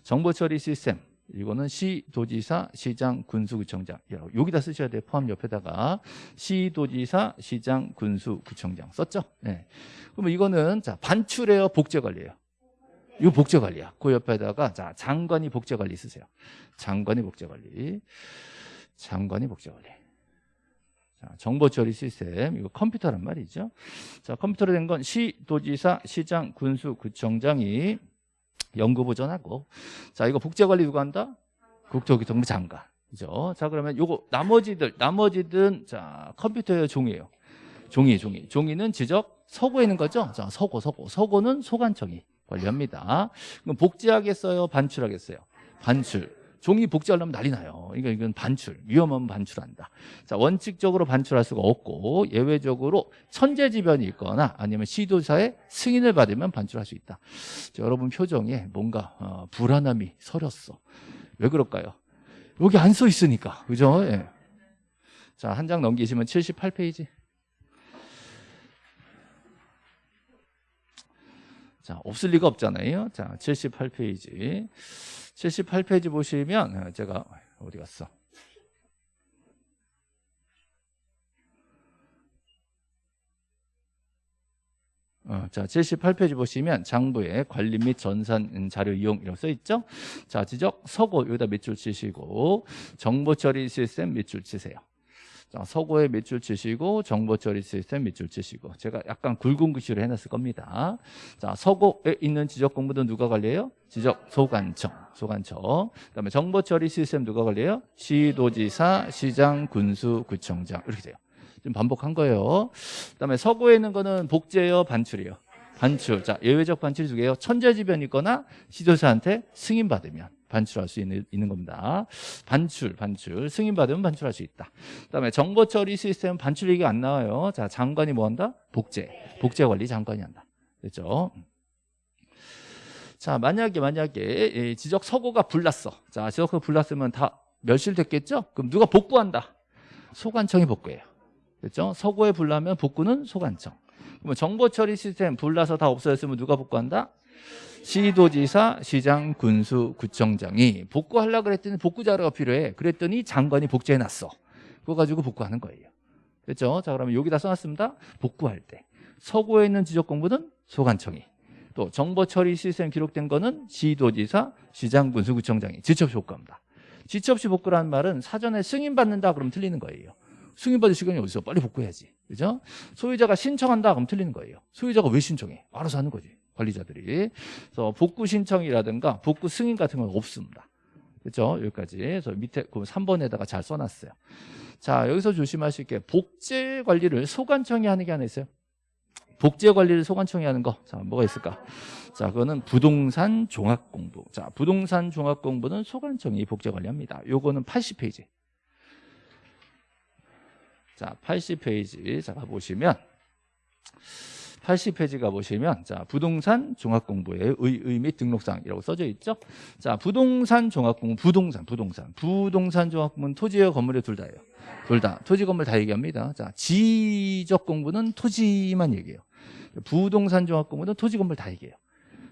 정보처리 시스템 이거는 시 도지사, 시장, 군수, 구청장 여기다 쓰셔야 돼요. 포함 옆에다가 시 도지사, 시장, 군수, 구청장 썼죠? 네. 그러면 이거는 자 반출해요, 복제 관리예요. 이거 복제관리야. 그 옆에다가 자 장관이 복제관리 쓰세요. 장관이 복제관리. 장관이 복제관리. 자, 정보 처리 시스템 이거 컴퓨터란 말이죠. 자 컴퓨터로 된 건 시, 도지사, 시장, 군수, 구청장이 연구 보전하고 자 이거 복제관리 누가 한다? 국토교통부 장관. 그죠? 자 그러면 요거 나머지들 나머지든 자 컴퓨터의 종이에요. 종이 종이 종이는 지적 서고에 있는 거죠. 자 서고 서고 서고는 소관청이 관리합니다. 그럼 복제하겠어요? 반출하겠어요? 반출. 종이 복제하려면 난리 나요. 그러니까 이건 반출. 위험하면 반출한다. 자, 원칙적으로 반출할 수가 없고 예외적으로 천재지변이 있거나 아니면 시도사의 승인을 받으면 반출할 수 있다. 자, 여러분 표정에 뭔가 어, 불안함이 서렸어. 왜 그럴까요? 여기 안 써 있으니까. 그죠? 예. 자, 한 장 넘기시면 78페이지. 자, 없을 리가 없잖아요. 자, 78페이지. 78페이지 보시면 어, 제가 어디 갔어? 어, 어, 자, 78페이지 보시면 장부에 관리 및 전산 음, 자료 이용 이라고 써 있죠. 자, 지적 서고 여기다 밑줄 치시고 정보 처리 시스템 밑줄 치세요. 자, 서고에 밑줄 치시고 정보 처리 시스템 밑줄 치시고 제가 약간 굵은 글씨로 해놨을 겁니다. 자, 서고에 있는 지적 공부도 누가 관리해요? 지적 소관청, 소관청. 그다음에 정보 처리 시스템 누가 관리해요? 시도지사, 시장, 군수, 구청장 이렇게 돼요. 지금 반복한 거예요. 그다음에 서고에 있는 거는 복제요, 반출이요. 반출. 자, 예외적 반출이 두 개요. 천재지변이 있거나 시도사한테 승인 받으면 반출할 수 있는, 있는 겁니다. 반출, 반출. 승인 받으면 반출할 수 있다. 그다음에 정보 처리 시스템 반출 얘기가 안 나와요. 자, 장관이 뭐 한다? 복제. 복제 관리 장관이 한다. 됐죠? 자, 만약에 만약에 이 지적 서고가 불났어. 자, 지적 서고 불났으면 다 멸실됐겠죠? 그럼 누가 복구한다? 소관청이 복구해요. 됐죠? 서고에 불나면 복구는 소관청. 그러면 정보 처리 시스템 불나서 다 없어졌으면 누가 복구한다? 시도지사, 시장, 군수, 구청장이 복구하려고 그랬더니 복구 자료가 필요해. 그랬더니 장관이 복제해 놨어. 그거 가지고 복구하는 거예요. 됐죠? 자, 그러면 여기다 써놨습니다. 복구할 때. 서고에 있는 지적 공부는 소관청이. 또 정보 처리 시스템 기록된 거는 시도지사, 시장, 군수, 구청장이 지첩시 복구합니다. 지첩시 복구라는 말은 사전에 승인받는다 그러면 틀리는 거예요. 승인받을 시간이 어디서 빨리 복구해야지. 그죠? 소유자가 신청한다 그럼 틀리는 거예요. 소유자가 왜 신청해? 알아서 하는 거지. 관리자들이. 그래서 복구 신청이라든가 복구 승인 같은 건 없습니다. 그죠? 여기까지. 그래서 밑에 그 3번에다가 잘 써놨어요. 자, 여기서 조심하실 게 복제 관리를 소관청이 하는 게 하나 있어요. 복제 관리를 소관청이 하는 거. 자, 뭐가 있을까? 자, 그거는 부동산 종합 공부. 자, 부동산 종합 공부는 소관청이 복제 관리합니다. 요거는 80페이지. 자, 80페이지. 자, 가보시면 80페이지 가보시면 자 부동산 종합공부의 의, 및 등록사항이라고 써져 있죠. 자 부동산 종합공부 부동산 부동산 부동산 종합공부는 토지와 건물에 둘 다예요. 둘 다 토지 건물 다 얘기합니다. 자 지적 공부는 토지만 얘기해요. 부동산 종합공부는 토지 건물 다 얘기해요.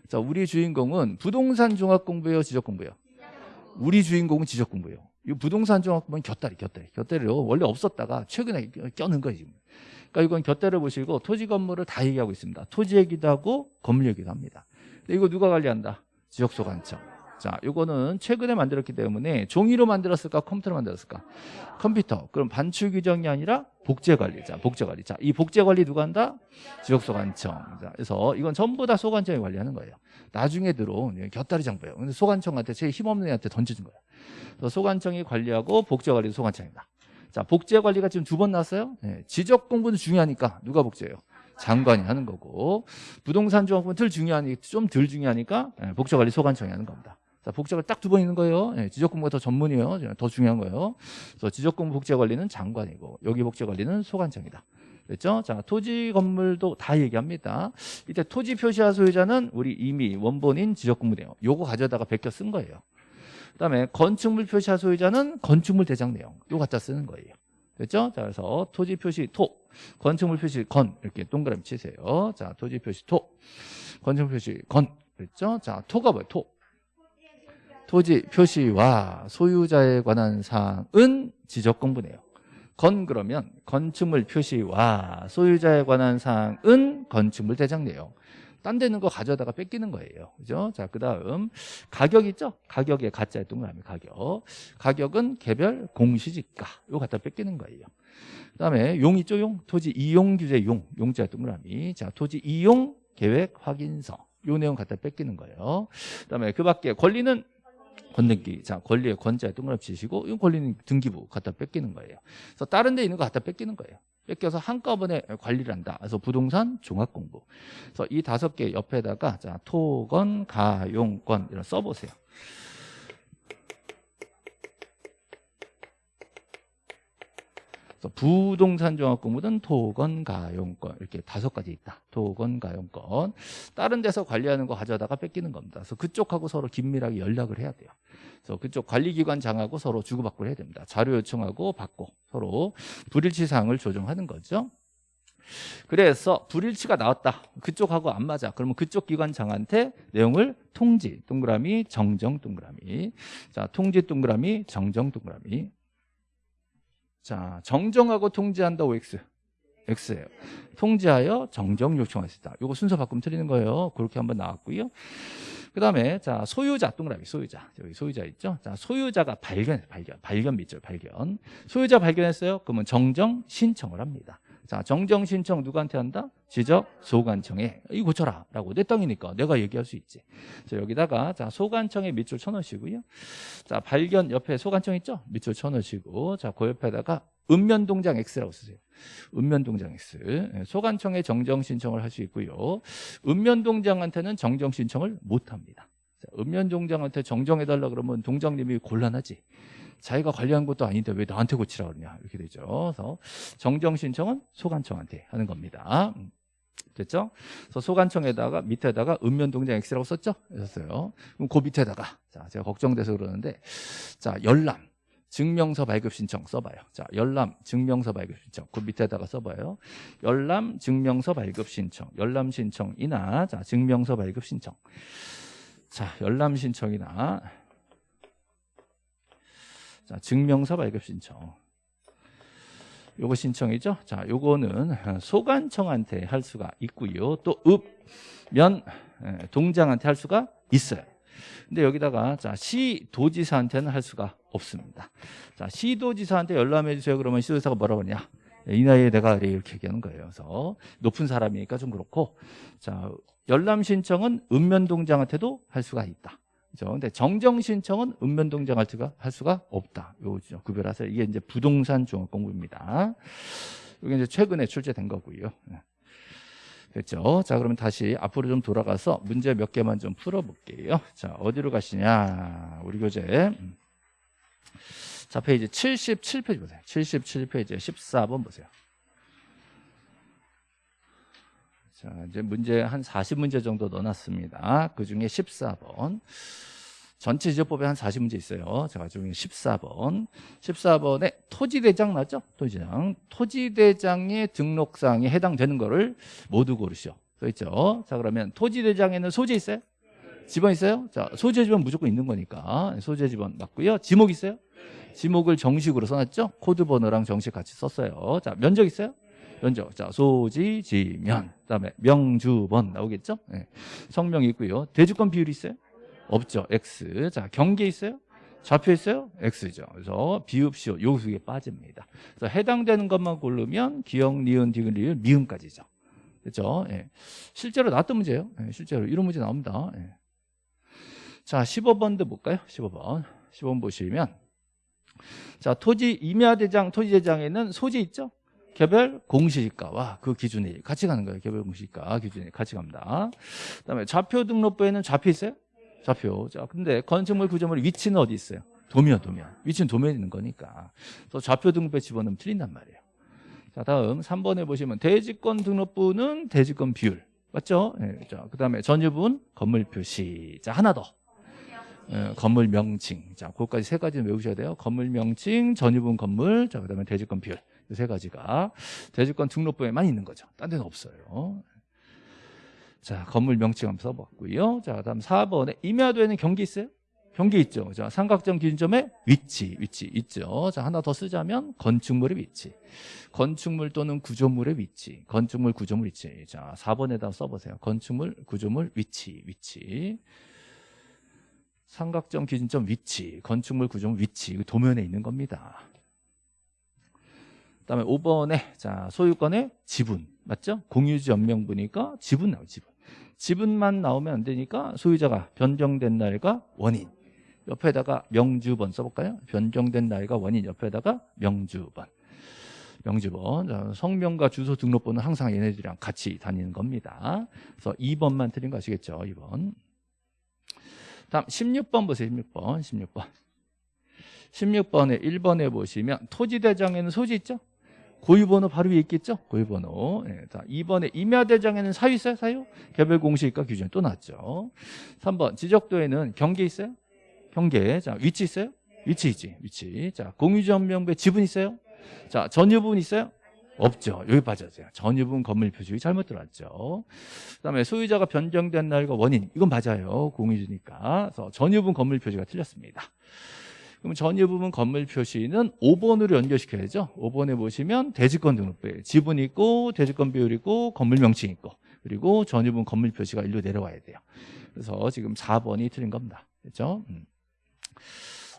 자 우리 주인공은 부동산 종합공부예요, 지적 공부예요. 우리 주인공은 지적 공부예요. 이 부동산 종합공부는 곁다리, 곁다리, 곁다리로 원래 없었다가 최근에 껴는 거예요 지금. 그러니까 이건 곁대를 보시고 토지 건물을 다 얘기하고 있습니다. 토지 얘기도 하고 건물 얘기도 합니다. 근데 이거 누가 관리한다? 지역소관청. 자, 이거는 최근에 만들었기 때문에 종이로 만들었을까? 컴퓨터로 만들었을까? 컴퓨터. 그럼 반출 규정이 아니라 복제 관리. 자, 복제 관리. 자, 이 복제 관리 누가 한다? 지역 소관청. 자, 그래서 이건 전부 다 소관청이 관리하는 거예요. 나중에 들어온 곁다리 정보예요. 근데 소관청한테 제일 힘없는 애한테 던져준 거예요. 소관청이 관리하고 복제 관리도 소관청입니다. 자, 복제 관리가 지금 두번 나왔어요. 네, 지적 공부는 중요하니까 누가 복제해요? 장관이 하는 거고 부동산 조합은 덜 중요하니 좀 덜 중요하니까 네, 복제 관리 소관청이 하는 겁니다. 자, 복제가 딱 두 번 있는 거예요. 네, 지적 공부가 더 전문이에요. 더 중요한 거예요. 그래서 지적 공부 복제 관리는 장관이고 여기 복제 관리는 소관청이다. 됐죠? 자, 토지 건물도 다 얘기합니다. 이때 토지 표시화 소유자는 우리 이미 원본인 지적 공부네요. 요거 가져다가 베껴 쓴 거예요. 그다음에 건축물 표시화 소유자는 건축물 대장 내용 요 갖다 쓰는 거예요. 됐죠? 자, 그래서 토지 표시 토, 건축물 표시 건 이렇게 동그라미 치세요. 자, 토지 표시 토, 건축물 표시 건 됐죠? 자, 토가 뭐예요? 토. 토지 표시와 소유자에 관한 사항은 지적 공부네요. 건 그러면 건축물 표시와 소유자에 관한 사항은 건축물 대장 내용. 딴 데는 거 가져다가 뺏기는 거예요. 그죠? 자, 그 다음 가격 있죠? 가격에 가짜의 동그라미 가격. 가격은 개별 공시지가. 이거 갖다 뺏기는 거예요. 그 다음에 용 있죠? 용. 토지 이용 규제 용. 용자 동그라미. 자, 토지 이용 계획 확인서. 요 내용 갖다 뺏기는 거예요. 그 다음에 그 밖에 권리는 권등기. 자, 권리의 권자에 동그라미 치시고, 이 권리는 등기부 갖다 뺏기는 거예요. 그래서 다른 데 있는 거 갖다 뺏기는 거예요. 뺏겨서 한꺼번에 관리를 한다. 그래서 부동산 종합 공부. 그래서 이 다섯 개 옆에다가 자, 토건, 가용권 이런 써보세요. 부동산 종합공부는 토건, 가용권 이렇게 다섯 가지 있다. 토건, 가용권. 다른 데서 관리하는 거 가져다가 뺏기는 겁니다. 그래서 그쪽하고 서로 긴밀하게 연락을 해야 돼요. 그래서 그쪽 관리기관장하고 서로 주고받고 해야 됩니다. 자료 요청하고 받고 서로 불일치 사항을 조정하는 거죠. 그래서 불일치가 나왔다. 그쪽하고 안 맞아. 그러면 그쪽 기관장한테 내용을 통지 동그라미 정정 동그라미. 자, 통지 동그라미 정정 동그라미. 자, 정정하고 통지한다 OX. X예요. 통지하여 정정 있다. 요거 순서 바꾸면 틀리는 거예요. 그렇게 한번 나왔고요. 그 다음에 자 소유자 동그라미 소유자 여기 소유자 있죠 자 소유자가 발견 발견 발견 밑줄 발견 소유자 발견했어요 그러면 정정 신청을 합니다 자 정정 신청 누구한테 한다? 지적 소관청에. 이거 고쳐라. 라고 내 땅이니까 내가 얘기할 수 있지. 자 여기다가 자 소관청에 밑줄 쳐놓으시고요. 자 발견 옆에 소관청 있죠? 밑줄 쳐놓으시고 자그 옆에다가 읍면동장 X라고 쓰세요. 읍면동장 X. 예, 소관청에 정정 신청을 할 수 있고요. 읍면동장한테는 정정 신청을 못 합니다. 자, 읍면동장한테 정정해달라 그러면 동장님이 곤란하지 자기가 관리한 것도 아닌데 왜 나한테 고치라 그러냐 이렇게 되죠 그래서 정정 신청은 소관청한테 하는 겁니다 음, 됐죠? 그래서 소관청에다가 밑에다가 읍면동장 X라고 썼죠? 썼어요 그럼 그 밑에다가 자 제가 걱정돼서 그러는데 자 열람 증명서 발급 신청 써봐요. 자, 열람 증명서 발급 신청. 그 밑에다가 써봐요. 열람 증명서 발급 신청. 열람 신청이나 자, 증명서 발급 신청. 자, 열람 신청이나 자, 증명서 발급 신청. 요거 신청이죠. 자, 요거는 소관청한테 할 수가 있고요. 또 읍, 면, 예, 동장한테 할 수가 있어요. 근데 여기다가 자 시 도지사한테는 할 수가 없습니다. 자 시 도지사한테 열람해 주세요. 그러면 시 도지사가 뭐라고 그러냐? 이 나이에 내가 이렇게 얘기하는 거예요. 그래서 높은 사람이니까 좀 그렇고 자 열람 신청은 읍면 동장한테도 할 수가 있다. 그죠? 근데 정정 신청은 읍면동장한테가 할 수가 없다. 요죠 구별하세요. 이게 이제 부동산 종합 공부입니다. 이게 이제 최근에 출제된 거고요. 됐죠? 자, 그러면 다시 앞으로 좀 돌아가서 문제 몇 개만 좀 풀어볼게요. 자, 어디로 가시냐? 우리 교재. 음. 자, 페이지 77페이지 보세요. 77페이지 14번 보세요. 자, 이제 문제 한 40문제 정도 넣어놨습니다. 그 중에 14번. 전체 지적법에 한 40문제 있어요. 제가 중에 14번. 14번에 토지대장 맞죠? 토지대장. 토지대장의 등록사항에 해당되는 거를 모두 고르시오. 써있죠? 자, 그러면 토지대장에는 소재 있어요? 지번 있어요? 자, 소재 지번 무조건 있는 거니까. 소재 지번 맞고요. 지목 있어요? 지목을 정식으로 써놨죠? 코드 번호랑 정식 같이 썼어요. 자, 면적 있어요? 면적. 자, 소지, 지면. 그 다음에 명주번 나오겠죠? 네. 성명 있고요. 대주권 비율 있어요? 없죠. X. 자, 경계 있어요? 좌표 있어요? X죠. 그래서 비읍시오. 요 두개 빠집니다. 그래서 해당되는 것만 고르면 기억, 니은, 디귿, 리은, 미음까지죠. 그렇죠? 예. 실제로 나왔던 문제예요. 예, 실제로 이런 문제 나옵니다. 예. 자, 15번도 볼까요? 15번. 15번 보시면 자, 토지 임야대장, 토지대장에는 소지 있죠? 개별 공시지가와 그 기준이 같이 가는 거예요. 개별 공시지가 기준이 같이 갑니다. 그다음에 좌표 등록부에는 좌표 있어요? 좌표. 자, 근데 건축물 구조물 위치는 어디 있어요? 도면, 도면. 위치는 도면에 있는 거니까. 그래서 좌표 등록부에 집어넣으면 틀린단 말이에요. 자, 다음 3번에 보시면 대지권 등록부는 대지권 비율. 맞죠? 네, 자, 그 다음에 전유분 건물 표시. 자, 하나 더. 예, 건물 명칭. 자, 그것까지 세 가지는 외우셔야 돼요. 건물 명칭, 전유분 건물, 자, 그 다음에 대지권 비율. 이세 가지가 대지권 등록부에만 있는 거죠. 딴 데는 없어요. 자, 건물 명칭 한번 써봤고요. 자, 다음 4번에 임야도에는 경기 있어요? 경기 있죠. 자, 삼각점 기준점의 위치, 위치 있죠. 자, 하나 더 쓰자면 건축물의 위치. 건축물 또는 구조물의 위치. 건축물, 구조물 위치. 자, 4번에다 써보세요. 건축물, 구조물 위치, 위치. 삼각점 기준점 위치, 건축물 구조물 위치. 도면에 있는 겁니다. 그다음에 5번에 자, 소유권의 지분. 맞죠? 공유지 연명부니까 지분 나오죠, 지분. 지분만 나오면 안 되니까 소유자가 변경된 날과 원인 옆에다가 명주번 써볼까요? 변경된 날과 원인 옆에다가 명주번 명주번 성명과 주소 등록번호는 항상 얘네들이랑 같이 다니는 겁니다 그래서 2번만 틀린 거 아시겠죠? 2번 다음 16번 보세요 16번 16번 16번에 1번에 보시면 토지대장에는 소지 있죠? 고유번호 바로 위에 있겠죠? 고유번호. 네, 자, 2번에 임야대장에는 사유 있어요? 사유? 개별 공시가 기준이 또 나왔죠. 3번 지적도에는 경계 있어요? 경계. 자, 위치 있어요? 위치 있지. 위치. 자, 공유전명부에 지분 있어요? 자, 전유분 있어요? 없죠. 여기 빠졌어요. 전유분 건물 표준이 잘못 들어왔죠. 그다음에 소유자가 변경된 날과 원인 이건 맞아요. 공유주니까. 그래서 전유분 건물 표지가 틀렸습니다. 그럼 전유 부분 건물 표시는 5번으로 연결시켜야죠. 5번에 보시면 대지권 등록부에 지분 있고 대지권 비율 있고 건물 명칭 있고 그리고 전유 부분 건물 표시가 일로 내려와야 돼요. 그래서 지금 4번이 틀린 겁니다. 그렇죠? 음.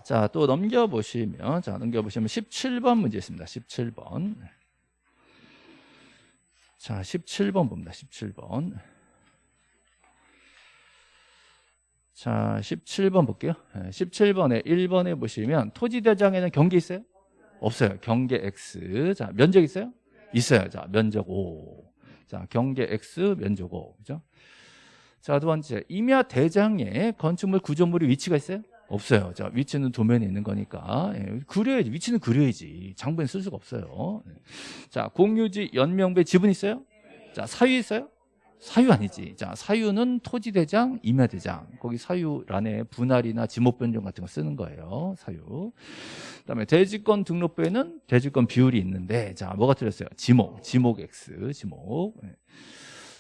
자, 또 넘겨보시면, 자, 넘겨보시면 17번 문제 있습니다. 17번. 자, 17번 봅니다. 17번. 자, 17번 볼게요. 17번에 1번에 보시면 토지대장에는 경계 있어요? 없어요. 경계 X. 자, 면적 있어요? 있어요. 자, 면적 5. 자, 경계 X, 면적 5. 그죠? 자, 두 번째. 임야 대장에 건축물 구조물이 위치가 있어요? 없어요. 자, 위치는 도면에 있는 거니까. 예, 그려야지. 위치는 그려야지. 장부에 쓸 수가 없어요. 예. 자, 공유지 연명배 지분 있어요? 자, 사유 있어요? 사유 아니지. 자, 사유는 토지대장, 임야대장. 거기 사유란에 분할이나 지목 변경 같은 거 쓰는 거예요. 사유. 그다음에 대지권 등록부에는 대지권 비율이 있는데 자, 뭐가 틀렸어요? 지목, 지목 X, 지목. 예.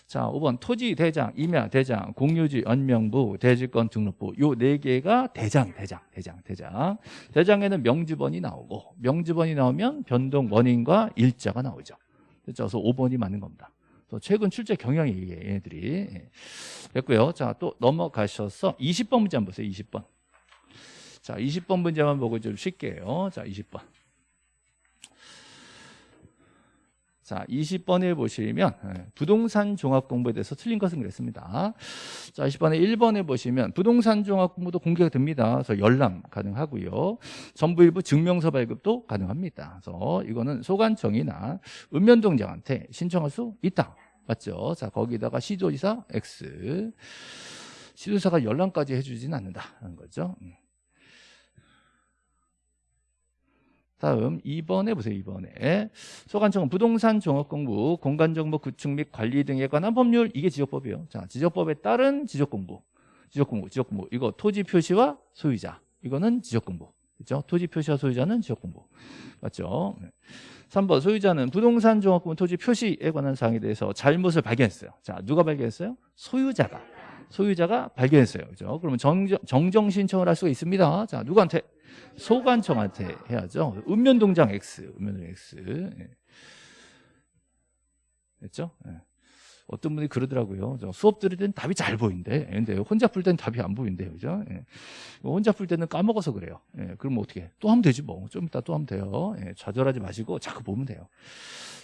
자, 5번 토지 대장, 임야 대장, 공유지 연명부, 대지권 등록부 요 네 개가 대장, 대장, 대장, 대장. 대장에는 명지번이 나오고 명지번이 나오면 변동 원인과 일자가 나오죠. 그래서 5번이 맞는 겁니다. 또 최근 출제 경향이 이게 얘네들이 예. 됐고요. 자, 또 넘어가셔서 20번 문제 한번 보세요. 20번. 자, 20번 문제만 보고 좀 쉴게요. 자, 20번. 자, 20번에 보시면 예, 부동산 종합 공부에 대해서 틀린 것은 그랬습니다. 자, 20번에 1번에 보시면 부동산 종합 공부도 공개가 됩니다. 그래서 열람 가능하고요. 전부 일부 증명서 발급도 가능합니다. 그래서 이거는 소관청이나 읍면동장한테 신청할 수 있다. 맞죠? 자, 거기다가 시도지사 X. 시도사가 열람까지 해주지는 않는다는 거죠. 음. 다음 2번에 보세요. 2번에 소관청은 부동산 종합공부, 공간정보 구축 및 관리 등에 관한 법률 이게 지적법이에요. 자, 지적법에 따른 지적공부, 지적공부, 지적공부 이거 토지 표시와 소유자 이거는 지적공부. 그렇죠? 토지 표시와 소유자는 지적공부. 맞죠? 3번 소유자는 부동산 종합공부 토지 표시에 관한 사항에 대해서 잘못을 발견했어요. 자, 누가 발견했어요? 소유자가. 소유자가 발견했어요. 그죠? 그러면 정정, 정정 신청을 할 수가 있습니다. 자, 누구한테? 소관청한테 해야죠. 읍면동장 X, 읍면동 X. 예. 됐죠? 예. 어떤 분이 그러더라고요. 저 수업 들을 때는 답이 잘 보인대. 근데 혼자 풀 때는 답이 안 보인대요. 그죠? 예. 혼자 풀 때는 까먹어서 그래요. 예. 그럼 어떻게? 또 하면 되지 뭐. 좀 이따 또 하면 돼요. 예. 좌절하지 마시고 자꾸 보면 돼요.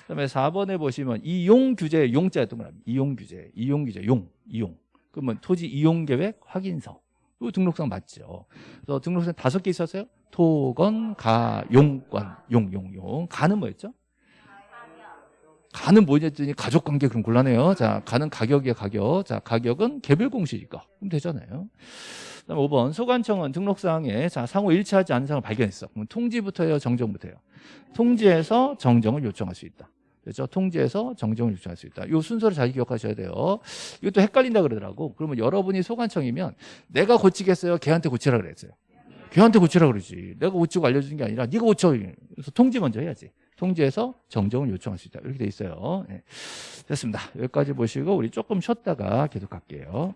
그 다음에 4번에 보시면 이용 규제 용자였던 거랍니다. 이용 규제, 이용 규제, 용, 이용. 그러면 토지 이용 계획 확인서. 이 등록상 맞죠. 그래서 등록상 다섯 개 있었어요. 토건, 가, 용권, 용, 용, 용. 가는 뭐였죠? 가는 뭐였더니 가족 관계 그럼 곤란해요. 자, 가는 가격이야, 가격. 자, 가격은 개별 공시니까. 그럼 되잖아요. 그다음 5번 소관청은 등록사항에 자 상호 일치하지 않은 사항을 발견했어. 그럼 통지부터요, 정정부터요. 통지해서 정정을 요청할 수 있다. 그렇죠? 통지해서 정정을 요청할 수 있다. 이 순서를 잘 기억하셔야 돼요. 이것도 헷갈린다 그러더라고. 그러면 여러분이 소관청이면 내가 고치겠어요? 걔한테 고치라 그랬어요. 걔한테 고치라 그러지. 내가 고치고 알려주는 게 아니라 네가 고쳐. 그래서 통지 먼저 해야지. 통지해서 정정을 요청할 수 있다. 이렇게 돼 있어요. 네. 됐습니다. 여기까지 보시고 우리 조금 쉬었다가 계속 갈게요.